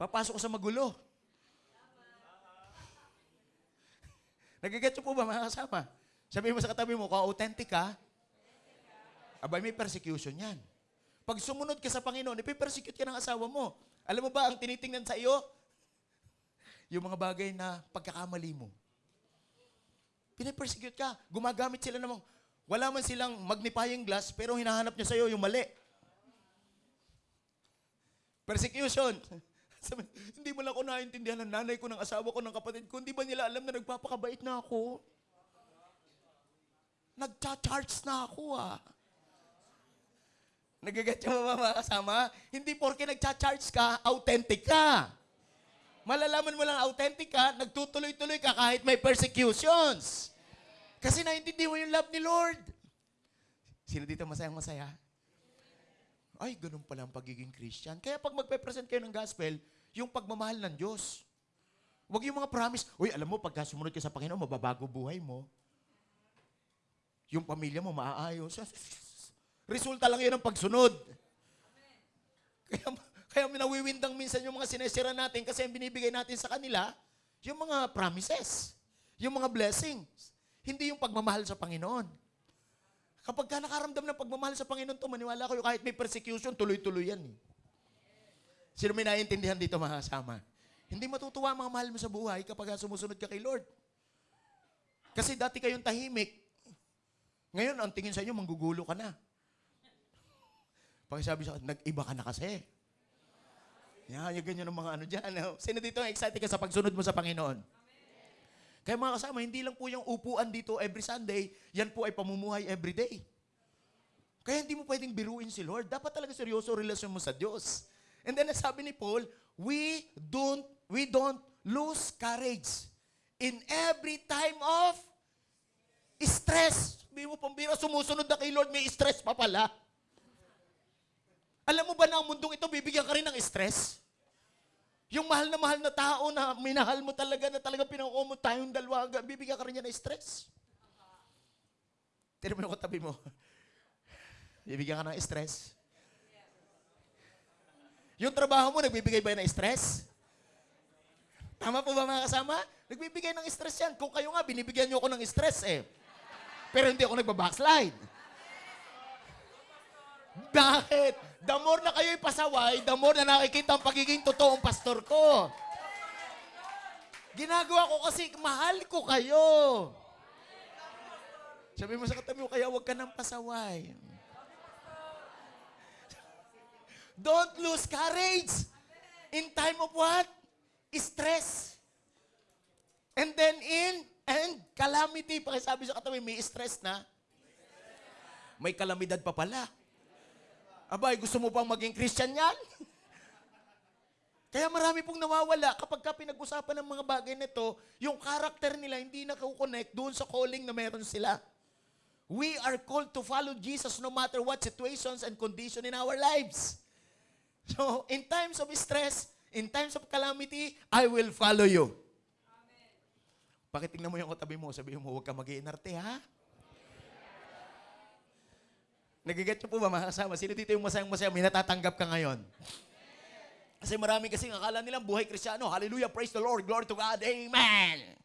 Papasok sa magulo. Nagigets po ba mga kasama? Sabihin mo sa katabi mo, kung authentic ka, abay may persecution yan. Pag sumunod ka sa Panginoon, ipipersecute ka ng asawa mo. Alam mo ba ang tinitingnan sa iyo? Yung mga bagay na pagkakamali mo. Pinipersecute ka. Gumagamit sila namang, wala man silang magnifying glass, pero hinahanap niya sa iyo yung mali. Persecution. Sabi, hindi mo lang ako naintindihan ng nanay ko, ng asawa ko, ng kapatid ko. Hindi ba nila alam na nagpapakabait na ako? Nagcha-charge na ako ah. Nagigat yung mga kasama? Hindi porke nagcha-charge ka, authentic ka. Malalaman mo lang authentic ka, nagtutuloy-tuloy ka kahit may persecutions. Kasi naintindi mo yung love ni Lord. Sino dito masayang masaya? Ay, ganun pala ang pagiging Christian. Kaya pag magpe-present kayo ng gospel, yung pagmamahal ng Diyos. Huwag yung mga promise, uy, alam mo, pagka sumunod ka sa Panginoon, mababago buhay mo. Yung pamilya mo maaayos. Resulta lang yun ng pagsunod. Kaya, kaya nawiwindang minsan yung mga sinesira natin kasi ang binibigay natin sa kanila, yung mga promises, yung mga blessings. Hindi yung pagmamahal sa Panginoon. Kapag ka nakaramdam ng pagmamahal sa Panginoon to, maniwala kayo, kahit may persecution, tuloy-tuloy yan. Eh. Sino may naiintindihan dito mga kasama? Hindi matutuwa mga mahal mo sa buhay kapag sumusunod ka kay Lord. Kasi dati kayong tahimik. Ngayon, ang tingin sa inyo, manggugulo ka na. Pag sabi sa nag-iba ka na kasi. Yan, yung ganyan ng mga ano dyan. no? Sino dito ang excited ka sa pagsunod mo sa Panginoon? Kaya mga kasama, hindi lang po yung upuan dito every Sunday, yan po ay pamumuhay every day. Kaya hindi mo pwedeng biruin si Lord. Dapat talaga seryoso relasyon mo sa Diyos. And then sabi ni Paul, we don't we don't lose courage in every time of stress. Sabi mo, pambira, sumusunod na kay Lord, may stress pa pala. Alam mo ba na ang mundong ito, bibigyan ka rin ng stress? Yung mahal na mahal na tao na minahal mo talaga, na talaga pinangako mo tayong dalawa, bibigyan ka rin niya ng stress. Tira mo yung katabi mo. Bibigyan ka ng stress. Yung trabaho mo, nagbibigay ba ng stress? Tama po ba mga kasama? Nagbibigay ng stress yan. Kung kayo nga, binibigyan niyo ako ng stress eh. Pero hindi ako nagbabackslide. Bakit? The more na kayo'y pasaway, the more na nakikita ang pagiging totoong pastor ko. Ginagawa ko kasi mahal ko kayo. Sabi mo sa katabi mo, kaya huwag ka nang pasaway. Don't lose courage. In time of what? Stress. And then in and calamity. Pakisabi sa katabi, may stress na. May kalamidad pa pala. Abay, gusto mo pang maging Christian yan? Kaya marami pong nawawala kapag ka pinag-usapan ng mga bagay nito, yung karakter nila hindi nakukonect doon sa calling na meron sila. We are called to follow Jesus no matter what situations and condition in our lives. So, in times of stress, in times of calamity, I will follow you. Pakitingnan mo yung katabi mo, sabihin mo, huwag ka mag-iinarte, ha? Nagiget niyo po ba mga kasama? Sino dito yung masayang-masaya? May natatanggap ka ngayon. Kasi marami kasi akala nilang buhay kristyano. Hallelujah, praise the Lord, glory to God, Amen.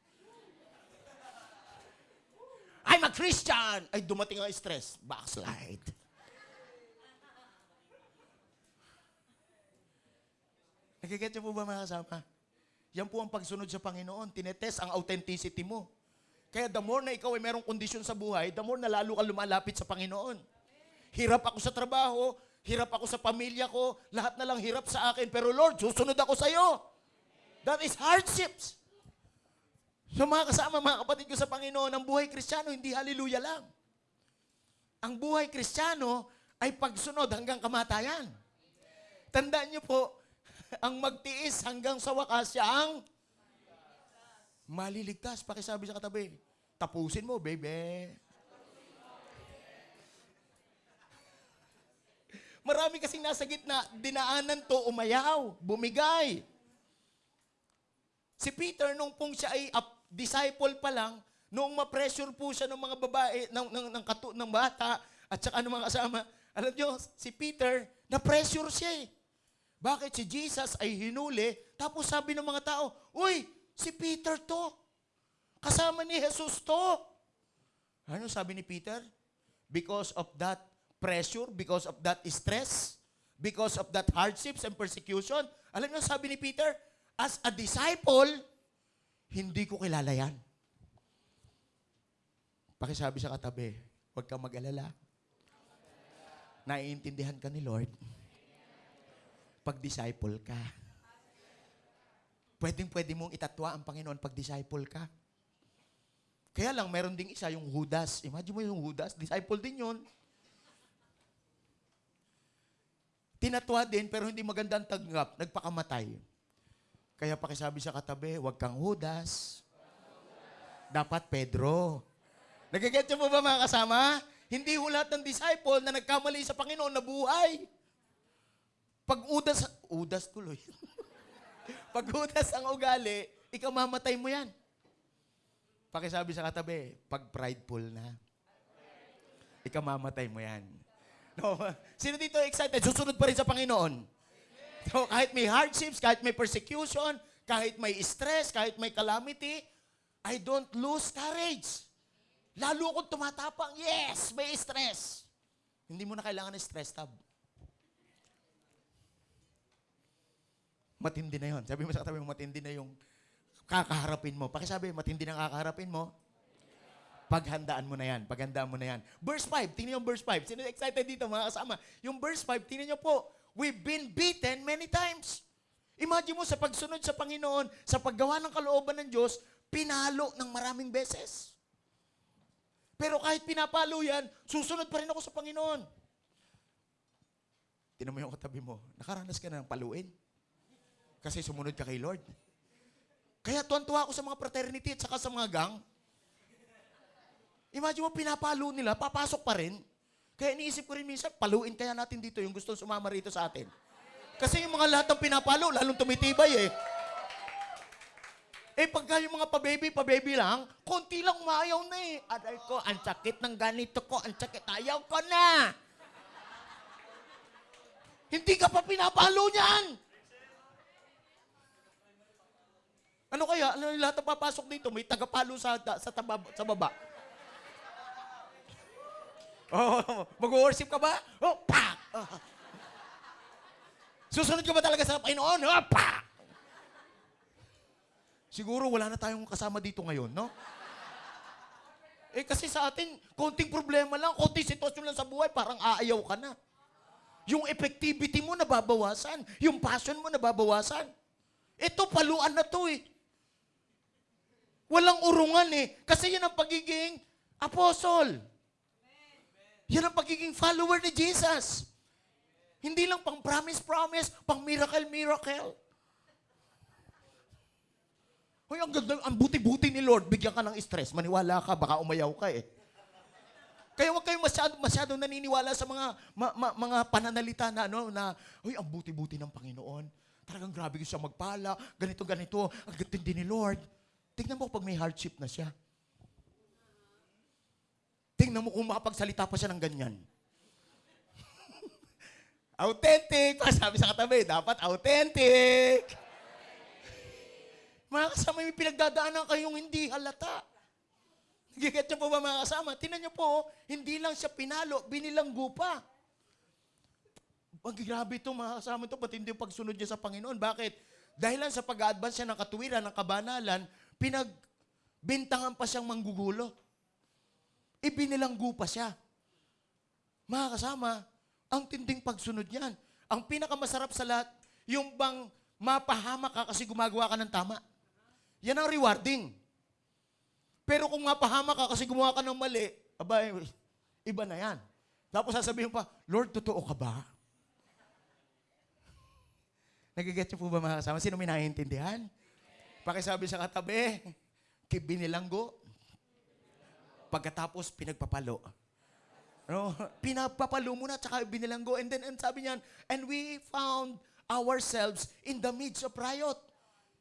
I'm a Christian. Ay, dumating ang stress. Backslide. Nagiget niyo po ba mga kasama? Yan po ang pagsunod sa Panginoon. Tinetest ang authenticity mo. Kaya the more na ikaw ay merong kondisyon sa buhay, the more na lalo ka lumalapit sa Panginoon. Hirap ako sa trabaho, hirap ako sa pamilya ko, lahat na lang hirap sa akin, pero Lord, susunod ako sa iyo. That is hardships. So mga kasama, mga kapatid ko sa Panginoon, ang buhay kristyano, hindi hallelujah lang. Ang buhay kristyano ay pagsunod hanggang kamatayan. Tandaan niyo po, ang magtiis hanggang sa wakas siya ang maliligtas. Pakisabi sa katabi, tapusin mo, baby. Marami kasing nasa gitna, dinaanan to, umayaw, bumigay. Si Peter, nung pong siya ay disciple pa lang, nung ma-pressure po siya ng mga babae, ng, ng, ng, katu, ng bata, at saka ng mga kasama, alam nyo, si Peter, na-pressure siya eh. Bakit si Jesus ay hinuli, tapos sabi ng mga tao, Uy, si Peter to. Kasama ni Jesus to. Ano sabi ni Peter? Because of that pressure, because of that stress, because of that hardships and persecution, alam niyo sabi ni Peter, as a disciple, hindi ko kilala yan. Pakisabi sa katabi, huwag kang mag-alala. Naiintindihan ka ni Lord. Pag disciple ka. Pwedeng pwede mong itatwa ang Panginoon pag disciple ka. Kaya lang, meron ding isa, yung Judas. Imagine mo yung Judas, disciple din yun. Tinatwa din, pero hindi maganda ang tanggap. Nagpakamatay. Kaya pakisabi sa katabi, huwag kang Judas. Dapat Pedro. Nagigets niyo po ba mga kasama? Hindi ho lahat ng disciple na nagkamali sa Panginoon na buhay. Pag udas, udas tuloy. Pag udas ang ugali, ikaw mamatay mo yan. Pakisabi sa katabi, pag prideful na, ikaw mamatay mo yan. No, sino dito excited? Susunod pa rin sa Panginoon. So, kahit may hardships, kahit may persecution, kahit may stress, kahit may calamity, I don't lose courage. Lalo akong tumatapang, yes, may stress. Hindi mo na kailangan ng stress tab. Matindi na yon. Sabi mo sa katabi mo, matindi na yung kakaharapin mo. Pakisabi, matindi na kakaharapin mo. Paghandaan mo na yan. Paghandaan mo na yan. Verse 5. Tingnan yung verse 5. Sino excited dito mga kasama? Yung verse 5, tingnan nyo po. We've been beaten many times. Imagine mo sa pagsunod sa Panginoon, sa paggawa ng kalooban ng Diyos, pinalo ng maraming beses. Pero kahit pinapalo yan, susunod pa rin ako sa Panginoon. Tinan mo yung katabi mo, nakaranas ka na ng paluin. Kasi sumunod ka kay Lord. Kaya tuwan-tuwa ako sa mga fraternity at saka sa mga gang. Imagine mo, pinapalo nila, papasok pa rin. Kaya iniisip ko rin minsan, paluin kaya natin dito yung gusto sumama rito sa atin. Kasi yung mga lahat ng pinapalo, lalong tumitibay eh. Eh pagka yung mga pa-baby, pa-baby lang, konti lang umayaw na eh. Aray ko, ang sakit ng ganito ko, ang sakit, ayaw ko na. Hindi ka pa pinapalo niyan. Ano kaya? Ano lahat ng papasok dito? May tagapalo sa, sa, tabab, sa baba. Oh, mag-worship ka ba? Oh, pak! Oh. Susunod ka ba talaga sa Panginoon? Oh, pak! Siguro wala na tayong kasama dito ngayon, no? Eh kasi sa atin, konting problema lang, konting sitwasyon lang sa buhay, parang aayaw ka na. Yung effectivity mo nababawasan, yung passion mo nababawasan. Ito, paluan na to eh. Walang urungan eh. Kasi yan ang pagiging apostle. Yan ang pagiging follower ni Jesus. Hindi lang pang promise-promise, pang miracle-miracle. Hoy, ang ganda, ang buti-buti ni Lord, bigyan ka ng stress. Maniwala ka, baka umayaw ka eh. Kaya huwag kayong masyado, masyado naniniwala sa mga ma, ma- mga pananalita na ano na, hoy, ang buti-buti ng Panginoon. Talagang grabe siya magpala, ganito, ganito, ang ganda ni Lord. Tingnan mo pag may hardship na siya. Tingnan mo kung makapagsalita pa siya ng ganyan. authentic! Sabi sa katabi, dapat authentic! Mga kasama, may pinagdadaanan kayong hindi halata. Nagigit niyo po ba mga kasama? Tinan niyo po, hindi lang siya pinalo, binilanggo pa. Ang grabe ito mga kasama ito, pati hindi yung pagsunod niya sa Panginoon. Bakit? Dahil lang sa pag-advance siya ng katuwiran, ng kabanalan, pinagbintangan pa siyang manggugulo. Ibinilanggo pa siya. Mga kasama, Ang tinding pagsunod niyan. Ang pinakamasarap sa lahat, yung bang mapahamak ka kasi gumagawa ka ng tama. Yan ang rewarding. Pero kung mapahamak ka kasi gumawa ka ng mali, abay, iba na yan. Tapos sasabihin pa, Lord, totoo ka ba? Nagigets niyo po ba mga kasama? Sino may naiintindihan? Pakisabi sa katabi, kibinilanggo. Pagkatapos, pinagpapalo. No? Pinapapalo muna, tsaka binilanggo. And then, and sabi niyan, and we found ourselves in the midst of riot.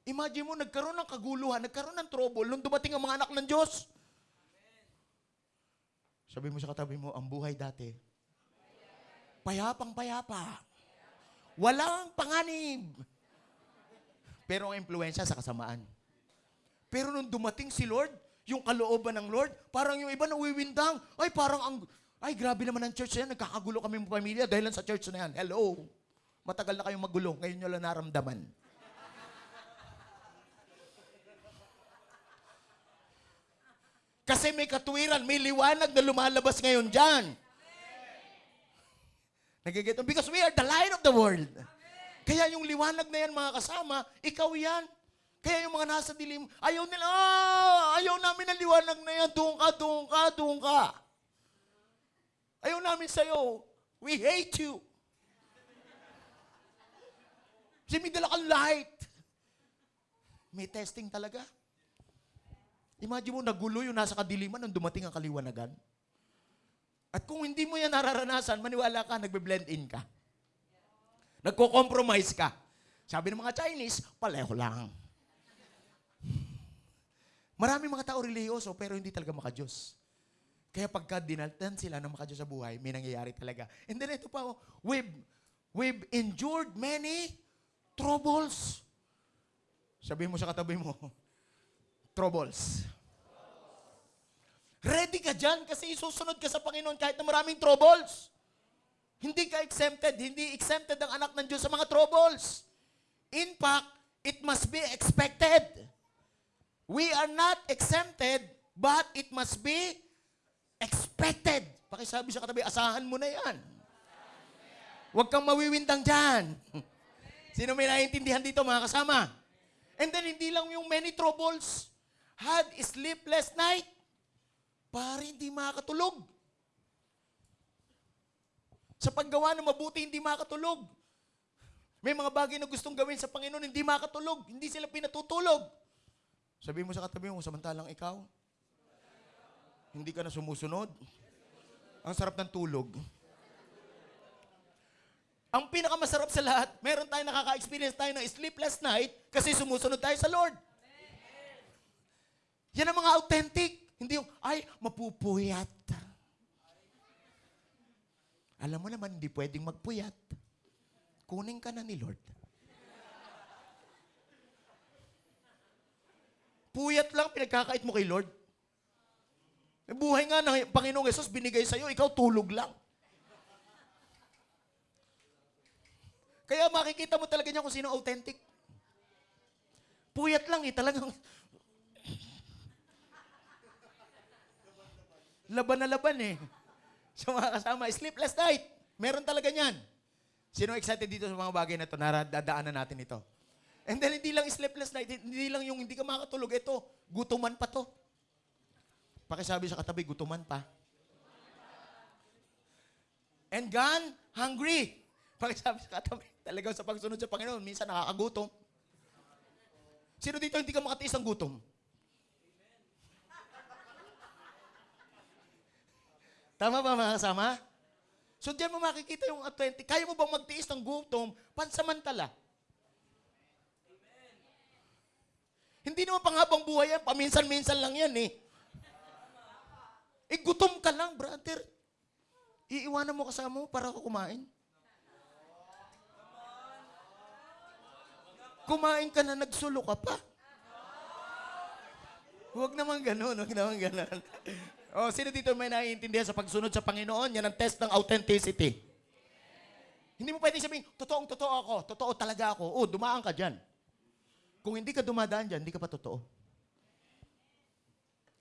Imagine mo, nagkaroon ng kaguluhan, nagkaroon ng trouble nung dumating ang mga anak ng Diyos. Sabi mo sa katabi mo, ang buhay dati, payapang payapa. Walang panganib. Pero ang impluensya sa kasamaan. Pero nung dumating si Lord, yung kalooban ng Lord, parang yung iba nawiwindang. Ay, parang ang... Ay, grabe naman ang church na yan. Nagkakagulo kami ng pamilya dahil sa church na yan. Hello. Matagal na kayong magulo. Ngayon nyo lang naramdaman. Kasi may katuwiran, may liwanag na lumalabas ngayon dyan. Nagigit Because we are the light of the world. Kaya yung liwanag na yan, mga kasama, ikaw yan. Kaya yung mga nasa dilim, ayaw nila, ah, ayaw namin ng liwanag na yan, doon ka, doon ka, doon ka. Ayaw namin sa'yo. We hate you. Kasi may dala kang light. May testing talaga. Imagine mo, nagulo yung nasa kadiliman nung dumating ang kaliwanagan. At kung hindi mo yan nararanasan, maniwala ka, nagbe-blend in ka. Nagko-compromise ka. Sabi ng mga Chinese, paleho lang. Marami mga tao religyoso, pero hindi talaga makajos. Kaya pagka dinaltan sila ng makajos sa buhay, may nangyayari talaga. And then ito pa, oh, we've, we've endured many troubles. Sabi mo sa katabi mo, troubles. Ready ka dyan kasi isusunod ka sa Panginoon kahit na maraming troubles. Hindi ka exempted. Hindi exempted ang anak ng Diyos sa mga troubles. In fact, it must be expected. We are not exempted, but it must be expected. Pakisabi sa katabi, asahan mo na yan. Huwag kang mawiwindang dyan. Sino may naiintindihan dito, mga kasama? And then, hindi lang yung many troubles. Had sleepless night. Para hindi makatulog. Sa paggawa ng mabuti, hindi makatulog. May mga bagay na gustong gawin sa Panginoon, hindi makatulog. Hindi sila pinatutulog. Sabi mo sa katabi mo, samantalang ikaw, hindi ka na sumusunod. Ang sarap ng tulog. Ang pinakamasarap sa lahat, meron tayo nakaka-experience tayo ng sleepless night kasi sumusunod tayo sa Lord. Yan ang mga authentic. Hindi yung, ay, mapupuyat. Alam mo naman, hindi pwedeng magpuyat. Kunin ka na ni Lord. Puyat lang, pinagkakait mo kay Lord. Eh, buhay nga ng Panginoong Yesus binigay sa'yo, ikaw tulog lang. Kaya makikita mo talaga niya kung sino authentic. Puyat lang eh, talagang laban na laban eh. Sa mga kasama, sleepless night. Meron talaga niyan. Sino excited dito sa mga bagay na ito? Naradadaanan natin ito. And then, hindi lang sleepless night, hindi lang yung hindi ka makatulog. Ito, gutuman pa to. Pakisabi sa katabi, gutuman pa. And gone hungry. Pakisabi sa katabi, talagang sa pagsunod sa Panginoon, minsan nakakagutom. Sino dito hindi ka makatiis ng gutom? Tama ba mga kasama? So diyan mo makikita yung authentic. Kaya mo bang magtiis ng gutom pansamantala? Hindi naman panghabang buhay yan. Paminsan-minsan lang yan eh. Eh, gutom ka lang, brother. Iiwanan mo kasama mo para ako kumain. Kumain ka na, nagsulo ka pa. Huwag naman ganun, huwag naman ganun. oh, sino dito may naiintindihan sa pagsunod sa Panginoon? Yan ang test ng authenticity. Hindi mo pwedeng sabihin, totoong totoo ako, totoo talaga ako. Oh, dumaan ka dyan. Kung hindi ka dumadaan dyan, hindi ka pa totoo.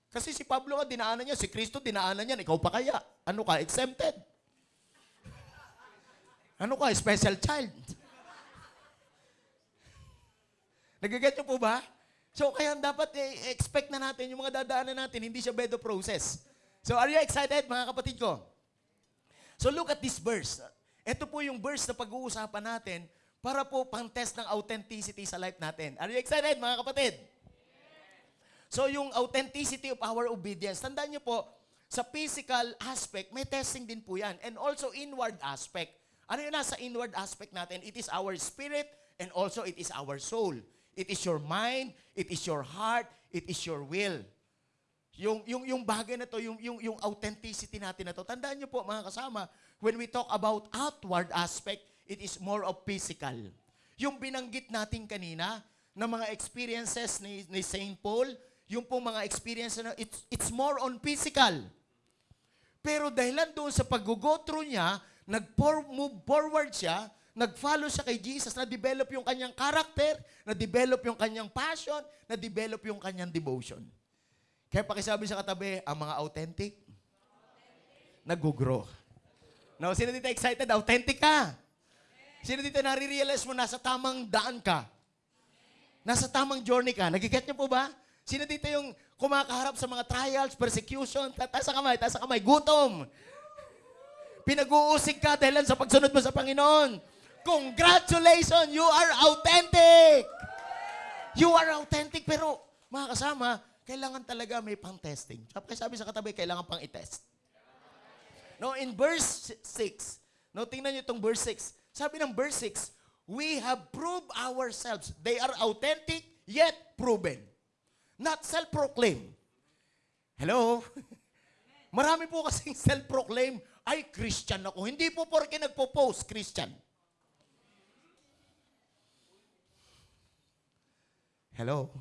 Kasi si Pablo nga, dinaanan niya. Si Kristo, dinaanan niya. Ikaw pa kaya? Ano ka? Exempted. Ano ka, special child? Nagaget niyo po ba? So, kaya dapat eh, expect na natin yung mga dadaanan natin, hindi siya bedo process. So, are you excited, mga kapatid ko? So, look at this verse. Ito po yung verse na pag-uusapan natin para po pang-test ng authenticity sa life natin. Are you excited, mga kapatid? So, yung authenticity of our obedience, tandaan niyo po, sa physical aspect, may testing din po yan. And also inward aspect. Ano yun nasa inward aspect natin? It is our spirit and also it is our soul. It is your mind, it is your heart, it is your will. Yung, yung, yung bagay na to, yung, yung, yung authenticity natin na to, tandaan niyo po mga kasama, when we talk about outward aspect, it is more of physical. Yung binanggit natin kanina, na mga experiences ni, ni St. Paul, yung pong mga experiences na, it's, it's more on physical. Pero dahilan doon sa pag-go through niya, nag-move forward siya, nag-follow siya kay Jesus, na-develop yung kanyang character, na-develop yung kanyang passion, na-develop yung kanyang devotion. Kaya pakisabi sa katabi, ang mga authentic, nag-grow. No, sino dito excited? Authentic ka. Sino dito nare-realize mo nasa tamang daan ka? Nasa tamang journey ka. Nagiget niyo po ba? Sino dito yung kumakaharap sa mga trials, persecution, ta- taas ang kamay, taas ang kamay, gutom. Pinag-uusig ka dahil sa pagsunod mo sa Panginoon. Congratulations! You are authentic! You are authentic, pero mga kasama, kailangan talaga may pang-testing. Kaya sabi sa katabi, kailangan pang i-test. No, in verse 6, no, tingnan niyo itong verse 6. Sabi ng verse 6, we have proved ourselves. They are authentic, yet proven. Not self-proclaim. Hello? Marami po kasing self-proclaim, ay, Christian ako. Hindi po porke nagpo-post, Christian. Hello?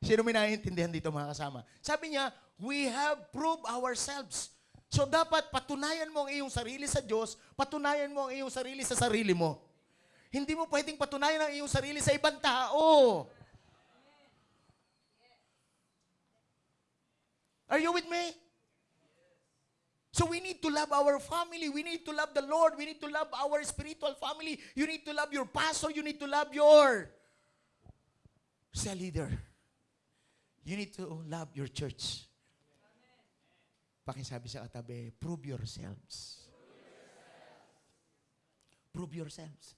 Sino may naiintindihan dito mga kasama? Sabi niya, we have proved ourselves. So dapat patunayan mo ang iyong sarili sa Diyos, patunayan mo ang iyong sarili sa sarili mo. Hindi mo pwedeng patunayan ang iyong sarili sa ibang tao. Are you with me? So we need to love our family. We need to love the Lord. We need to love our spiritual family. You need to love your pastor. You need to love your cell leader. You need to love your church. Pakisabi sa katabi, prove yourselves. Prove yourselves.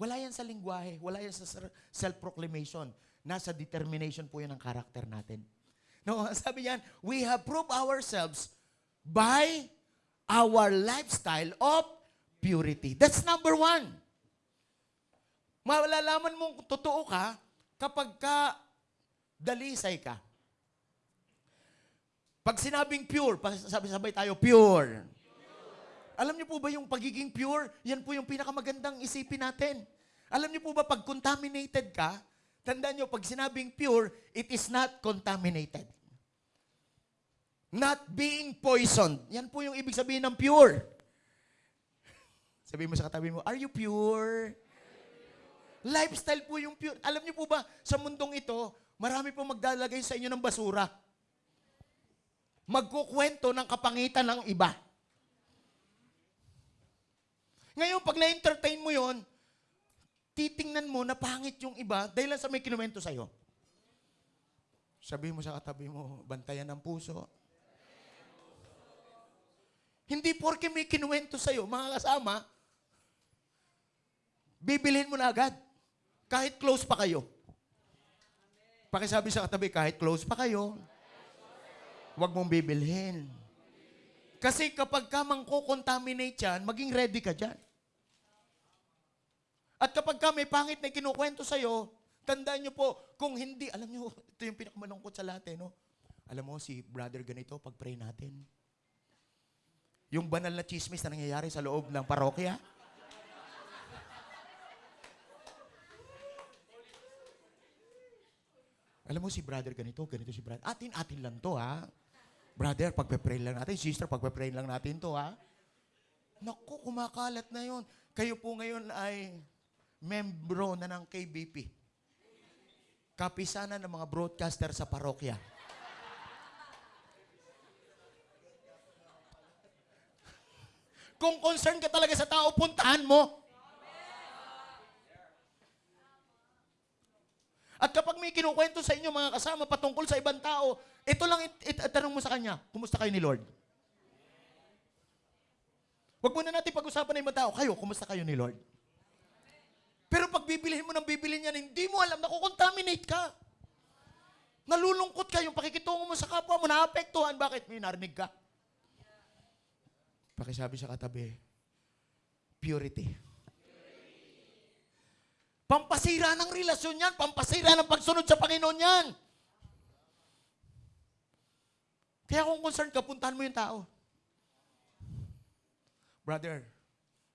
Wala yan sa lingwahe. Wala yan sa self-proclamation. Nasa determination po yan ang karakter natin. No, sabi niyan, we have proved ourselves by our lifestyle of purity. That's number one. Malalaman mong totoo ka kapag ka dalisay ka. Pag sinabing pure, sabi-sabay tayo, pure. Alam niyo po ba yung pagiging pure, yan po yung pinakamagandang isipin natin. Alam niyo po ba pag contaminated ka, tandaan niyo, pag sinabing pure, it is not contaminated. Not being poisoned. Yan po yung ibig sabihin ng pure. Sabi mo sa katabi mo, are you pure? Lifestyle po yung pure. Alam niyo po ba, sa mundong ito, marami po magdalagay sa inyo ng basura. Magkukwento ng kapangitan ng iba. Ngayon, pag na-entertain mo yon, titingnan mo na pangit yung iba dahil lang sa may kinuwento sa'yo. Sabi mo sa katabi mo, bantayan ng puso. Hindi porke may kinuwento sa'yo, mga kasama, bibilhin mo na agad. Kahit close pa kayo. Pakisabi sa katabi, kahit close pa kayo, huwag mong bibilhin. Kasi kapag ka mangko-contaminate yan, maging ready ka dyan. At kapag ka may pangit na kinukwento sa'yo, tandaan nyo po, kung hindi, alam nyo, ito yung pinakamalungkot sa lahat eh, no? Alam mo, si brother ganito, pag-pray natin, yung banal na chismis na nangyayari sa loob ng parokya, Alam mo si brother ganito, ganito si brother. Atin, atin lang to ha. Brother, pagpe-pray lang natin. Sister, pagpe-pray lang natin to ha. Naku, kumakalat na yon. Kayo po ngayon ay membro na ng KBP. Kapisanan ng mga broadcaster sa parokya. Kung concern ka talaga sa tao, puntahan mo. At kapag may kinukwento sa inyo mga kasama patungkol sa ibang tao, ito lang it, it, mo sa kanya, kumusta kayo ni Lord? Huwag muna natin pag-usapan ng ibang tao, kayo, kumusta kayo ni Lord? Pero pag bibilihin mo ng bibilhin yan, hindi mo alam, nakukontaminate ka. Nalulungkot ka, yung pakikitungo mo sa kapwa mo, naapektuhan. Bakit? May narinig ka. Pakisabi sa katabi, purity. Pampasira ng relasyon yan, pampasira ng pagsunod sa Panginoon yan. Kaya kung concerned ka, puntahan mo yung tao. Brother,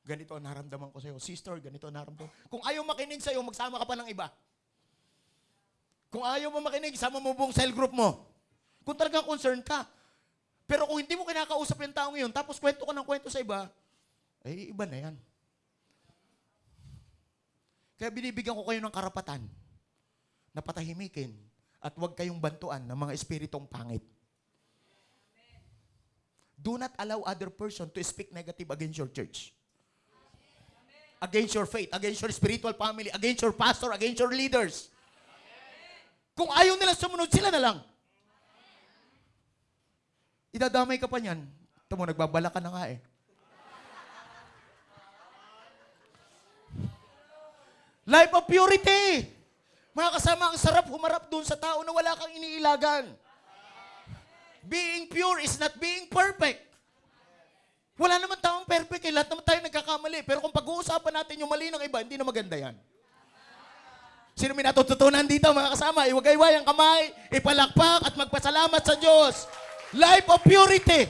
ganito ang naramdaman ko sa'yo. Sister, ganito ang naramdaman. Kung ayaw makinig sa'yo, magsama ka pa ng iba. Kung ayaw mo makinig, sama mo buong cell group mo. Kung talagang concerned ka. Pero kung hindi mo kinakausap yung tao ngayon, tapos kwento ka ng kwento sa iba, eh, iba na yan. Kaya binibigyan ko kayo ng karapatan na patahimikin at huwag kayong bantuan ng mga espiritong pangit. Do not allow other person to speak negative against your church. Against your faith, against your spiritual family, against your pastor, against your leaders. Kung ayaw nila sumunod, sila na lang. Idadamay ka pa niyan. Ito mo, nagbabala ka na nga eh. Life of purity. Mga kasama, ang sarap humarap doon sa tao na wala kang iniilagan. Being pure is not being perfect. Wala naman taong perfect eh. Lahat naman tayo nagkakamali. Pero kung pag-uusapan natin yung mali ng iba, hindi na maganda yan. Sino may natututunan dito mga kasama? Iwagayway ang kamay, ipalakpak at magpasalamat sa Diyos. Life of purity.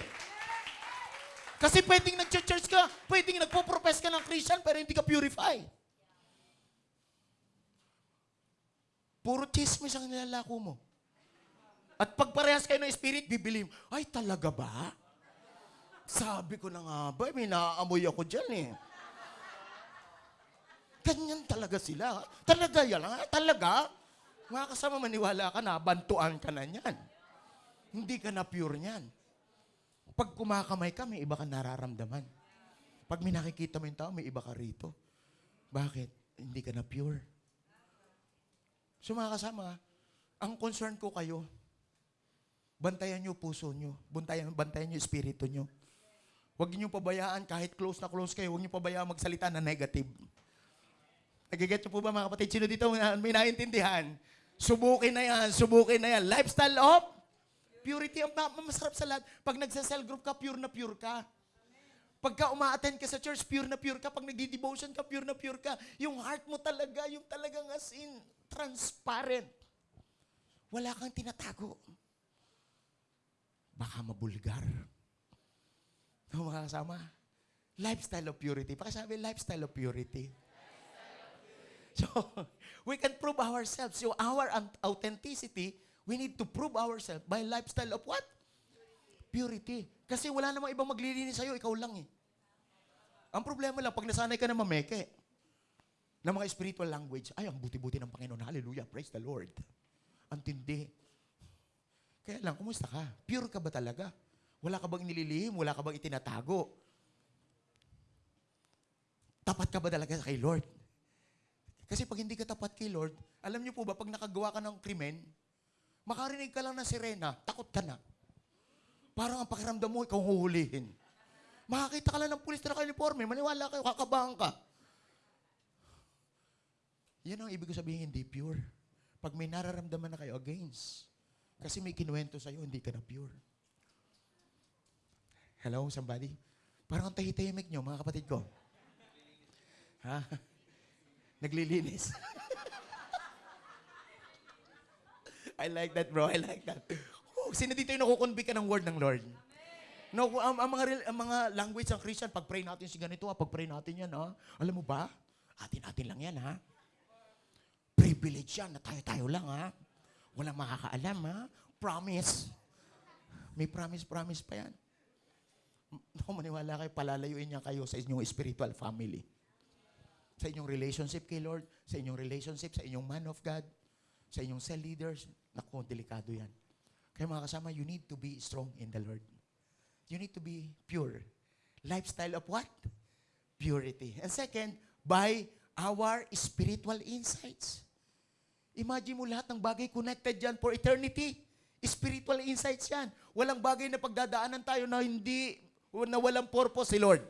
Kasi pwedeng nag-church ka, pwedeng nagpo-profess ka ng Christian pero hindi ka purify. Puro chismis ang nilalako mo. At pag parehas kayo ng spirit, bibili mo, ay talaga ba? Sabi ko na nga ba, may naaamoy ako dyan eh. Ganyan talaga sila. Talaga yan, ha? talaga. Mga kasama maniwala ka na, bantuan ka na niyan. Hindi ka na pure niyan. Pag kumakamay ka, may iba ka nararamdaman. Pag may nakikita mo yung tao, may iba ka rito. Bakit? Hindi ka na pure. So mga kasama, ang concern ko kayo, bantayan nyo puso nyo. Bantayan, bantayan nyo espiritu nyo. Huwag niyo pabayaan, kahit close na close kayo, huwag niyo pabayaan magsalita na negative. Nagiget niyo po ba mga kapatid? Sino dito may naintindihan? Subukin na yan, subukin na yan. Lifestyle of purity ang ma- masarap sa lahat. Pag nagsa-cell group ka, pure na pure ka. Pagka uma-attend ka sa church, pure na pure ka. Pag nagdi-devotion ka, pure na pure ka. Yung heart mo talaga, yung talagang as in, transparent. Wala kang tinatago. Baka mabulgar. No, mga kasama? Lifestyle of purity. Pakisabi, lifestyle of purity. So, we can prove ourselves. So, our authenticity, we need to prove ourselves by lifestyle of what? Purity. Kasi wala namang ibang maglilinis sa'yo, ikaw lang eh. Ang problema lang, pag nasanay ka na mameke, ng mga spiritual language, ay, ang buti-buti ng Panginoon. Hallelujah. Praise the Lord. Ang tindi. Kaya lang, kumusta ka? Pure ka ba talaga? Wala ka bang nililihim? Wala ka bang itinatago? Tapat ka ba talaga kay Lord? Kasi pag hindi ka tapat kay Lord, alam niyo po ba, pag nakagawa ka ng krimen, makarinig ka lang ng sirena, takot ka na. Parang ang pakiramdam mo, ikaw huhulihin. Makakita ka lang ng pulis na naka-uniforme, maniwala kayo, kakabahan ka. Yan ang ibig ko sabihin, hindi pure. Pag may nararamdaman na kayo against, kasi may kinuwento sa'yo, hindi ka na pure. Hello, somebody? Parang ang tahitahimik nyo, mga kapatid ko. Ha? Naglilinis. I like that, bro. I like that. Oh, sino dito yung nakukonvict ka ng word ng Lord? No, ang, ang, mga, ang mga language ng Christian, pag-pray natin si ganito, ha, pag-pray natin yan, ha? Alam mo ba? Atin-atin lang yan, ha? Privilege yan na tayo-tayo lang, ha? Walang makakaalam, ha? Promise. May promise-promise pa yan. Naku, maniwala kayo, palalayuin niya kayo sa inyong spiritual family. Sa inyong relationship kay Lord, sa inyong relationship sa inyong man of God, sa inyong cell leaders. Naku, delikado yan. Kaya mga kasama, you need to be strong in the Lord. You need to be pure. lifestyle of what? Purity. And second, by our spiritual insights. Imagine mo lahat ng bagay connected yan for eternity. Spiritual insights yan. Walang bagay na pagdadaanan tayo na hindi, na walang purpose si Lord.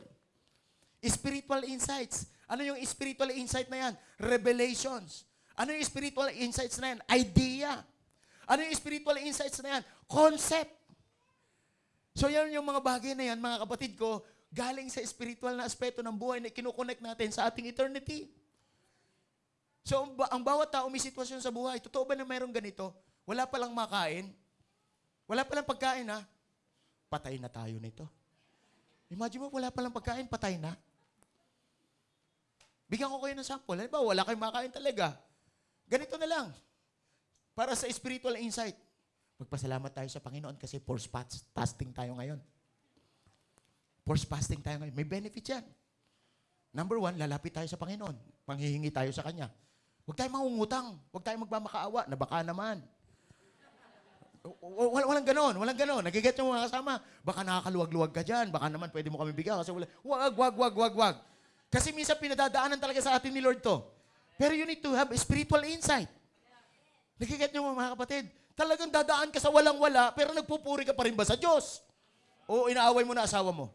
Spiritual insights. Ano yung spiritual insight na yan? Revelations. Ano yung spiritual insights na yan? Idea. Ano yung spiritual insights na yan? Concept. So yan yung mga bagay na yan, mga kapatid ko, galing sa spiritual na aspeto ng buhay na kinukonnect natin sa ating eternity. So ang, ba- ang bawat tao may sitwasyon sa buhay. Totoo ba na mayroong ganito? Wala palang makain? Wala palang pagkain ha? Patay na tayo nito. Imagine mo, wala palang pagkain, patay na. Bigyan ko kayo ng sample. Halimbawa, wala kayong makain talaga. Ganito na lang. Para sa spiritual insight. Magpasalamat tayo sa Panginoon kasi force fast- fasting tayo ngayon. Force fasting tayo ngayon. May benefit yan. Number one, lalapit tayo sa Panginoon. Manghihingi tayo sa Kanya. Huwag tayo mangungutang. Huwag tayo magmamakaawa na baka naman. W- w- walang ganon, walang ganon. Nagiget yung mga kasama. Baka nakakaluwag-luwag ka dyan. Baka naman pwede mo kami bigyan kasi wala. Wag, wag, wag, wag, wag. Kasi minsan pinadadaanan talaga sa atin ni Lord to. Pero you need to have spiritual insight. Nagiget nyo mga kapatid. Talagang dadaan ka sa walang-wala, pero nagpupuri ka pa rin ba sa Diyos? O inaaway mo na asawa mo?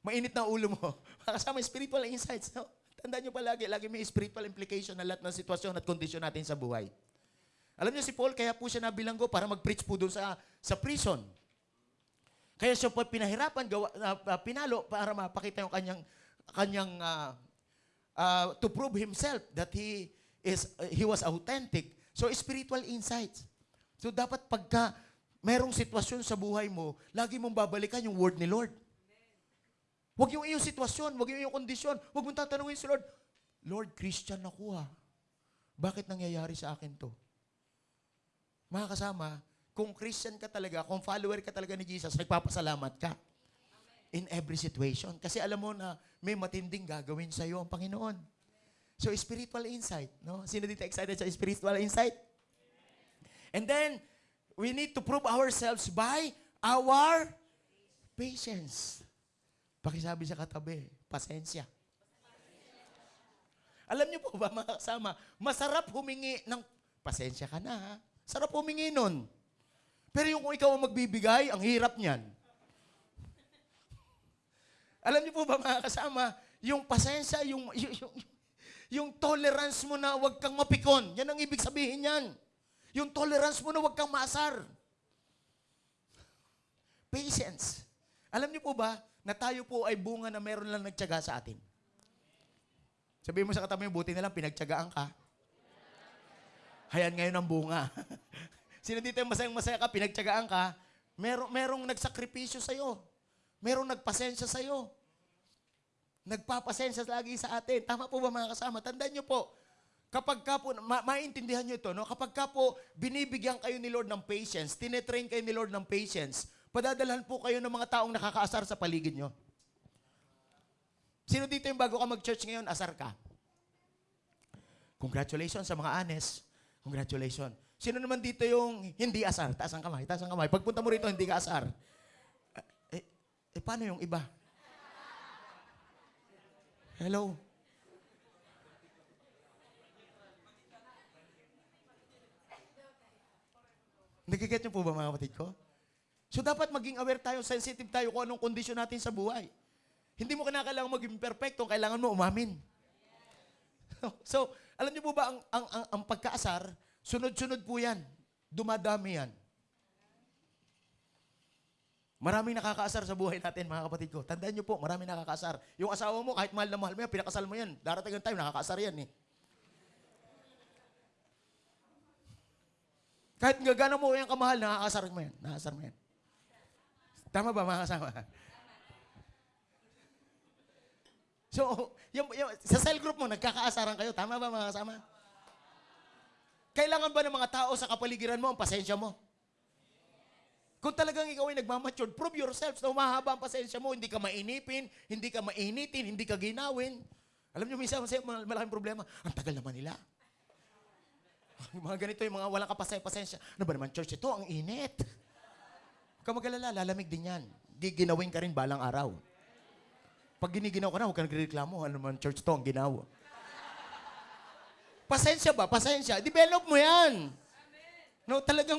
Mainit na ulo mo. Kasama spiritual insights. No? Tandaan nyo palagi, lagi may spiritual implication na lahat ng sitwasyon at kondisyon natin sa buhay. Alam niyo si Paul, kaya po siya nabilanggo para mag-preach po doon sa, sa prison. Kaya siya po pinahirapan, gawa, ah, pinalo para mapakita yung kanyang, kanyang ah, ah, to prove himself that he is ah, he was authentic. So spiritual insights. So dapat pagka merong sitwasyon sa buhay mo, lagi mong babalikan yung word ni Lord. Huwag yung iyong sitwasyon, huwag yung iyong kondisyon. Huwag mong tatanungin si Lord, Lord, Christian ako ha. Bakit nangyayari sa akin to? Mga kasama, kung Christian ka talaga, kung follower ka talaga ni Jesus, nagpapasalamat ka. In every situation. Kasi alam mo na may matinding gagawin sa iyo ang Panginoon. So, spiritual insight. No? Sino dito excited sa spiritual insight? And then, we need to prove ourselves by our patience. Pakisabi sa katabi, pasensya. Alam niyo po ba mga kasama, masarap humingi ng, pasensya ka na. Sarap humingi nun. Pero yung kung ikaw ang magbibigay, ang hirap niyan. Alam niyo po ba mga kasama, yung pasensya, yung, yung, yung, yung tolerance mo na huwag kang mapikon, yan ang ibig sabihin yan. Yung tolerance mo na huwag kang maasar. Patience. Alam niyo po ba, na tayo po ay bunga na meron lang nagtyaga sa atin. Sabihin mo sa katabi mo, buti na lang pinagtyagaan ka. Hayan ngayon ang bunga. Sino dito yung masayang masaya ka, pinagtyagaan ka, merong, merong nagsakripisyo sa'yo. Merong nagpasensya sa'yo. Nagpapasensya lagi sa atin. Tama po ba mga kasama? Tandaan niyo po, kapag ka po, ma- maintindihan niyo ito, no? kapag ka po binibigyan kayo ni Lord ng patience, tinetrain kayo ni Lord ng patience, padadalhan po kayo ng mga taong nakakaasar sa paligid nyo. Sino dito yung bago ka mag-church ngayon, asar ka? Congratulations sa mga honest. Congratulations. Sino naman dito yung hindi asar? Taas ang kamay, taas ang kamay. Pagpunta mo rito, hindi ka asar. Eh, eh, eh, paano yung iba? Hello? Nagigit niyo po ba mga kapatid ko? So dapat maging aware tayo, sensitive tayo kung anong kondisyon natin sa buhay. Hindi mo kinakailangan maging perfecto, kailangan mo umamin. so, alam niyo po ba, ang, ang, ang, ang pagkaasar, sunod-sunod po yan. Dumadami yan. Maraming nakakaasar sa buhay natin, mga kapatid ko. Tandaan niyo po, maraming nakakaasar. Yung asawa mo, kahit mahal na mahal mo yan, pinakasal mo yan. Darating ang time, nakakaasar yan eh. Kahit gagana mo yung kamahal, nakakasar mo yan. Nakakasar mo yan. Tama ba mga kasama? So, yung, yung, sa cell group mo, nagkakaasaran kayo. Tama ba mga kasama? Kailangan ba ng mga tao sa kapaligiran mo ang pasensya mo? Kung talagang ikaw ay nagmamature, prove yourself na umahaba ang pasensya mo. Hindi ka mainipin, hindi ka mainitin, hindi ka ginawin. Alam niyo, minsan malaking problema. Ang tagal naman nila. Mga ganito, yung mga walang kapasay-pasensya. Ano ba naman, church, ito, ang init. Huwag mag-alala, lalamig din yan. giginawin ka rin balang araw. Pag giniginaw ka na, huwag ka nagreklamo. Ano man, church to ang ginawa. Pasensya ba? Pasensya. Develop mo yan. No, talagang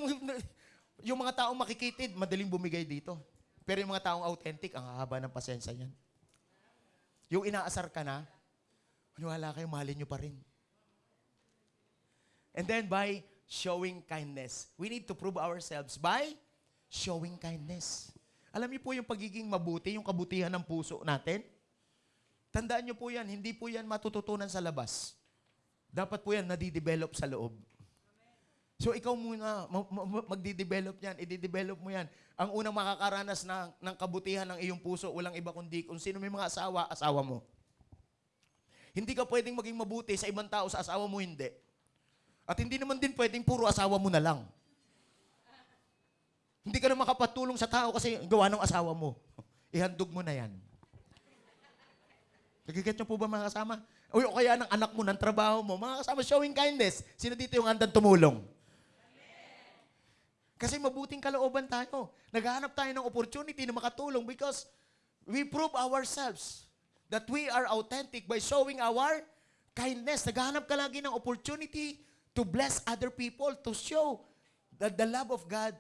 yung mga taong makikitid, madaling bumigay dito. Pero yung mga taong authentic, ang haba ng pasensya niyan. Yung inaasar ka na, maniwala kayo, mahalin nyo pa rin. And then by showing kindness. We need to prove ourselves by showing kindness. Alam niyo po yung pagiging mabuti, yung kabutihan ng puso natin? Tandaan niyo po yan, hindi po yan matututunan sa labas. Dapat po yan nadidevelop sa loob. So ikaw muna, ma- ma- ma- magdi-develop yan, i-develop mo yan. Ang unang makakaranas ng, ng kabutihan ng iyong puso, walang iba kundi kung sino may mga asawa, asawa mo. Hindi ka pwedeng maging mabuti sa ibang tao, sa asawa mo hindi. At hindi naman din pwedeng puro asawa mo na lang. Hindi ka na makapatulong sa tao kasi gawa ng asawa mo. Ihandog mo na yan. Nagiget niyo po ba mga kasama? O o kaya ng anak mo, ng trabaho mo, mga kasama, showing kindness. Sino dito yung handang tumulong? Kasi mabuting kalooban tayo. Naghahanap tayo ng opportunity na makatulong because we prove ourselves that we are authentic by showing our kindness. Naghahanap ka lagi ng opportunity to bless other people, to show that the love of God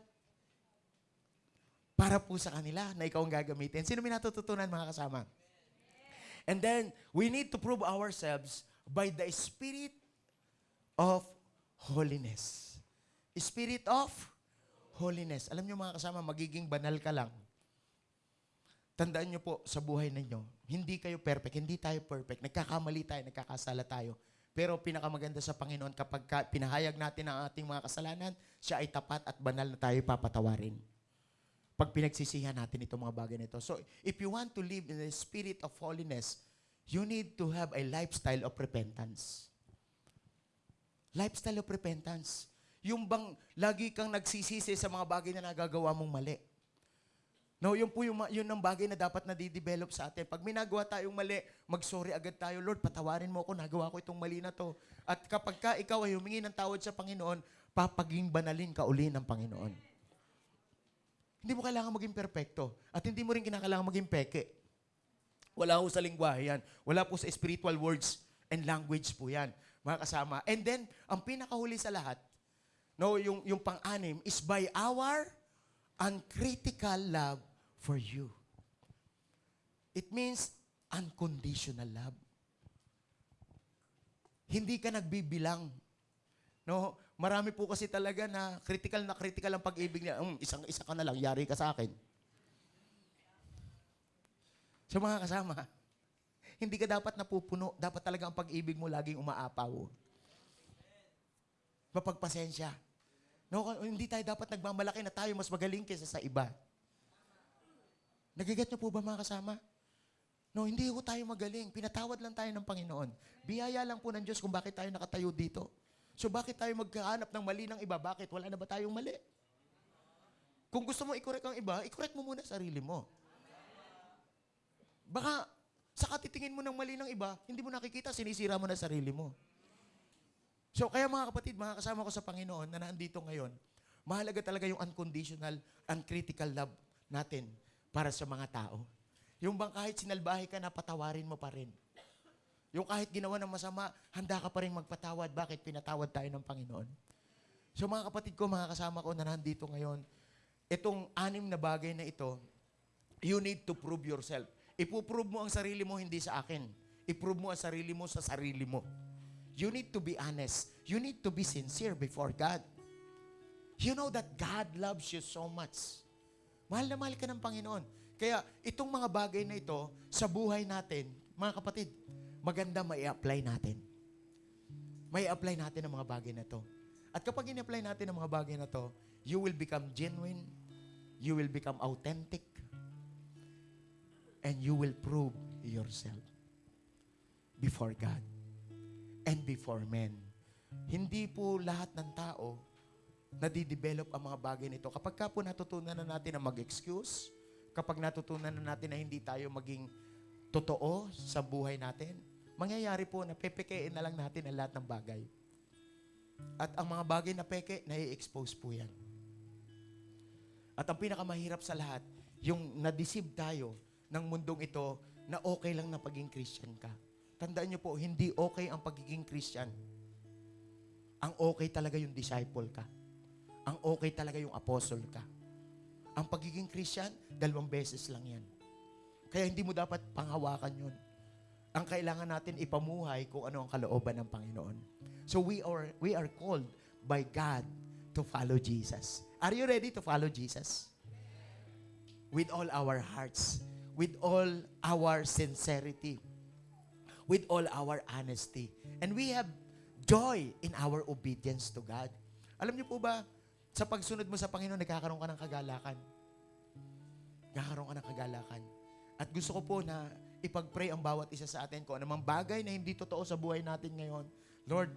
para po sa kanila na ikaw ang gagamitin. Sino may natututunan mga kasama? And then, we need to prove ourselves by the Spirit of holiness. Spirit of holiness. Alam niyo mga kasama, magiging banal ka lang. Tandaan niyo po sa buhay ninyo, hindi kayo perfect, hindi tayo perfect. Nagkakamali tayo, nagkakasala tayo. Pero pinakamaganda sa Panginoon kapag ka, pinahayag natin ang ating mga kasalanan, siya ay tapat at banal na tayo papatawarin. Pag pinagsisihan natin itong mga bagay nito. So, if you want to live in the spirit of holiness, you need to have a lifestyle of repentance. Lifestyle of repentance. Yung bang lagi kang nagsisisi sa mga bagay na nagagawa mong mali. No, yun po yung, yun ang bagay na dapat na develop sa atin. Pag may nagawa tayong mali, mag-sorry agad tayo, Lord, patawarin mo ako, nagawa ko itong mali na to. At kapag ka ikaw ay humingi ng tawad sa Panginoon, papaging banalin ka uli ng Panginoon. Hindi mo kailangan maging perpekto. At hindi mo rin kinakailangan maging peke. Wala po sa lingwahe yan. Wala po sa spiritual words and language po yan, mga kasama. And then, ang pinakahuli sa lahat, no, yung, yung pang-anim, is by our uncritical love for you. It means unconditional love. Hindi ka nagbibilang. No, marami po kasi talaga na critical na critical ang pag-ibig niya. Um, isang isa ka na lang, yari ka sa akin. So mga kasama, hindi ka dapat napupuno. Dapat talaga ang pag-ibig mo laging umaapaw. Mapagpasensya. No, hindi tayo dapat nagmamalaki na tayo mas magaling kaysa sa iba. Nagiget niyo po ba mga kasama? No, hindi ko tayo magaling. Pinatawad lang tayo ng Panginoon. Biyaya lang po ng Diyos kung bakit tayo nakatayo dito. So bakit tayo magkahanap ng mali ng iba? Bakit? Wala na ba tayong mali? Kung gusto mo i-correct ang iba, i-correct mo muna sarili mo. Baka sa katitingin mo ng mali ng iba, hindi mo nakikita, sinisira mo na sarili mo. So kaya mga kapatid, mga kasama ko sa Panginoon na nandito ngayon, mahalaga talaga yung unconditional, uncritical love natin para sa mga tao. Yung bang kahit sinalbahe ka na, patawarin mo pa rin. Yung kahit ginawa ng masama, handa ka pa rin magpatawad. Bakit? Pinatawad tayo ng Panginoon. So mga kapatid ko, mga kasama ko na nandito ngayon, itong anim na bagay na ito, you need to prove yourself. Ipuprove mo ang sarili mo, hindi sa akin. Iprove mo ang sarili mo sa sarili mo. You need to be honest. You need to be sincere before God. You know that God loves you so much. Mahal na mahal ka ng Panginoon. Kaya itong mga bagay na ito, sa buhay natin, mga kapatid, maganda may apply natin. May apply natin ang mga bagay na to. At kapag in-apply natin ang mga bagay na to, you will become genuine, you will become authentic, and you will prove yourself before God and before men. Hindi po lahat ng tao nadidevelop ang mga bagay nito. Kapag ka po natutunan na natin na mag-excuse, kapag natutunan na natin na hindi tayo maging totoo sa buhay natin, mangyayari po na pepekein na lang natin ang lahat ng bagay. At ang mga bagay na peke, nai-expose po yan. At ang pinakamahirap sa lahat, yung na-deceive tayo ng mundong ito na okay lang na pagiging Christian ka. Tandaan niyo po, hindi okay ang pagiging Christian. Ang okay talaga yung disciple ka. Ang okay talaga yung apostle ka. Ang pagiging Christian, dalawang beses lang yan. Kaya hindi mo dapat panghawakan yun. Ang kailangan natin ipamuhay kung ano ang kalooban ng Panginoon. So we are we are called by God to follow Jesus. Are you ready to follow Jesus? With all our hearts, with all our sincerity, with all our honesty. And we have joy in our obedience to God. Alam niyo po ba, sa pagsunod mo sa Panginoon, nagkakaroon ka ng kagalakan. Nagkakaroon ka ng kagalakan. At gusto ko po na ipag-pray ang bawat isa sa atin kung anumang bagay na hindi totoo sa buhay natin ngayon. Lord,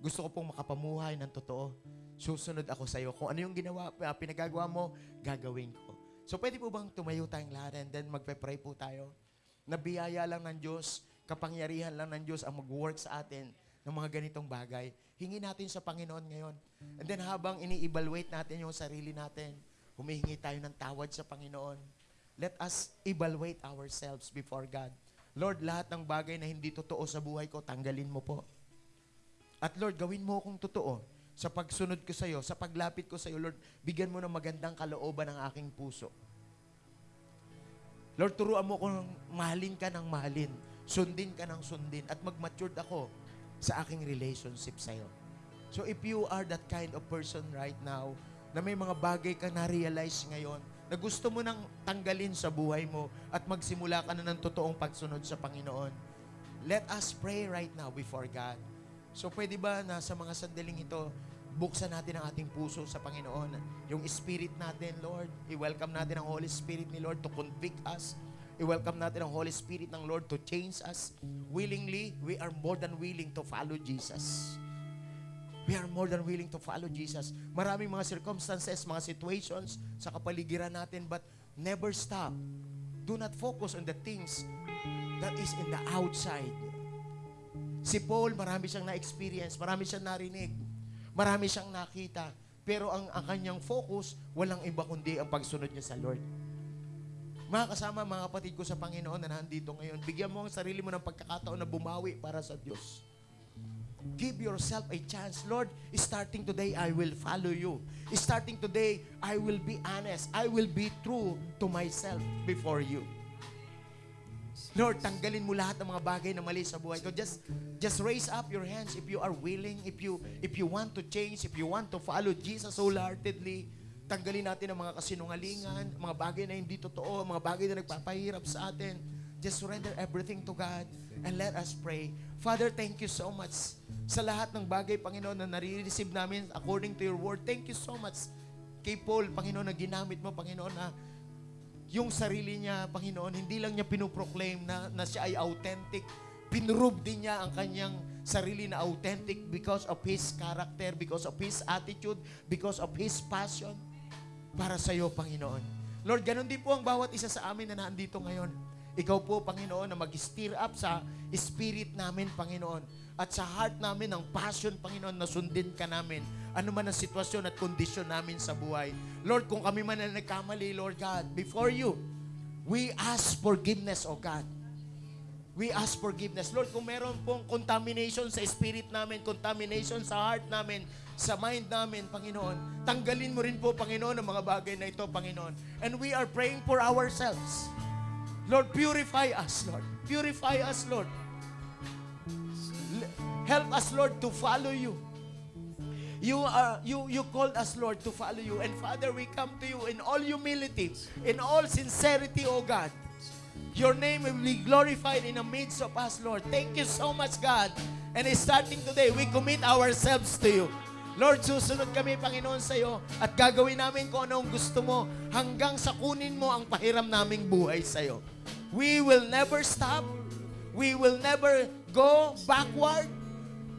gusto ko pong makapamuhay ng totoo. Susunod ako sa iyo. Kung ano yung ginawa, uh, pinagagawa mo, gagawin ko. So pwede po bang tumayo tayong lahat and then magpe-pray po tayo? Nabiyaya lang ng Diyos, kapangyarihan lang ng Diyos ang mag-work sa atin ng mga ganitong bagay. Hingi natin sa Panginoon ngayon. And then habang ini-evaluate natin yung sarili natin, humihingi tayo ng tawad sa Panginoon. Let us evaluate ourselves before God. Lord, lahat ng bagay na hindi totoo sa buhay ko, tanggalin mo po. At Lord, gawin mo akong totoo sa pagsunod ko sa iyo, sa paglapit ko sa iyo, Lord, bigyan mo ng magandang kalooban ng aking puso. Lord, turuan mo kung mahalin ka ng mahalin, sundin ka ng sundin, at mag-matured ako sa aking relationship sa iyo. So if you are that kind of person right now, na may mga bagay ka na-realize ngayon, na gusto mo nang tanggalin sa buhay mo at magsimula ka na ng totoong pagsunod sa Panginoon, let us pray right now before God. So pwede ba na sa mga sandaling ito, buksan natin ang ating puso sa Panginoon. Yung spirit natin, Lord, i-welcome natin ang Holy Spirit ni Lord to convict us. I-welcome natin ang Holy Spirit ng Lord to change us. Willingly, we are more than willing to follow Jesus. We are more than willing to follow Jesus. Maraming mga circumstances, mga situations sa kapaligiran natin, but never stop. Do not focus on the things that is in the outside. Si Paul, marami siyang na-experience, marami siyang narinig, marami siyang nakita. Pero ang, ang kanyang focus, walang iba kundi ang pagsunod niya sa Lord. Mga kasama, mga kapatid ko sa Panginoon na nandito ngayon, bigyan mo ang sarili mo ng pagkakataon na bumawi para sa Diyos. Give yourself a chance. Lord, starting today, I will follow you. Starting today, I will be honest. I will be true to myself before you. Lord, tanggalin mo lahat ng mga bagay na mali sa buhay ko. Just, just raise up your hands if you are willing, if you, if you want to change, if you want to follow Jesus wholeheartedly. Tanggalin natin ang mga kasinungalingan, mga bagay na hindi totoo, mga bagay na nagpapahirap sa atin. Just surrender everything to God and let us pray. Father, thank you so much sa lahat ng bagay, Panginoon, na nare-receive namin according to your word. Thank you so much kay Paul, Panginoon, na ginamit mo, Panginoon, na yung sarili niya, Panginoon, hindi lang niya pinoproclaim na, na siya ay authentic. Pinrove din niya ang kanyang sarili na authentic because of his character, because of his attitude, because of his passion para sa iyo, Panginoon. Lord, ganun din po ang bawat isa sa amin na nandito ngayon. Ikaw po, Panginoon, na mag-stir up sa spirit namin, Panginoon. At sa heart namin, ang passion, Panginoon, na sundin ka namin. Ano man ang sitwasyon at kondisyon namin sa buhay. Lord, kung kami man na nagkamali, Lord God, before you, we ask forgiveness, O God. We ask forgiveness. Lord, kung meron pong contamination sa spirit namin, contamination sa heart namin, sa mind namin, Panginoon, tanggalin mo rin po, Panginoon, ang mga bagay na ito, Panginoon. And we are praying for ourselves. Lord, purify us, Lord. Purify us, Lord. Help us, Lord, to follow you. You are you you called us, Lord, to follow you. And Father, we come to you in all humility, in all sincerity, O God. Your name will be glorified in the midst of us, Lord. Thank you so much, God. And starting today, we commit ourselves to you. Lord, susunod kami, Panginoon, sa iyo at gagawin namin kung anong gusto mo hanggang sa kunin mo ang pahiram naming buhay sa iyo. We will never stop. We will never go backward.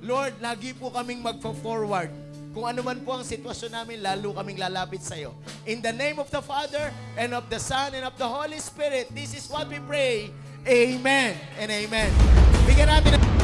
Lord, lagi po kaming magpo-forward. Kung ano man po ang sitwasyon namin, lalo kaming lalapit sa iyo. In the name of the Father, and of the Son, and of the Holy Spirit, this is what we pray. Amen and amen. Bigyan natin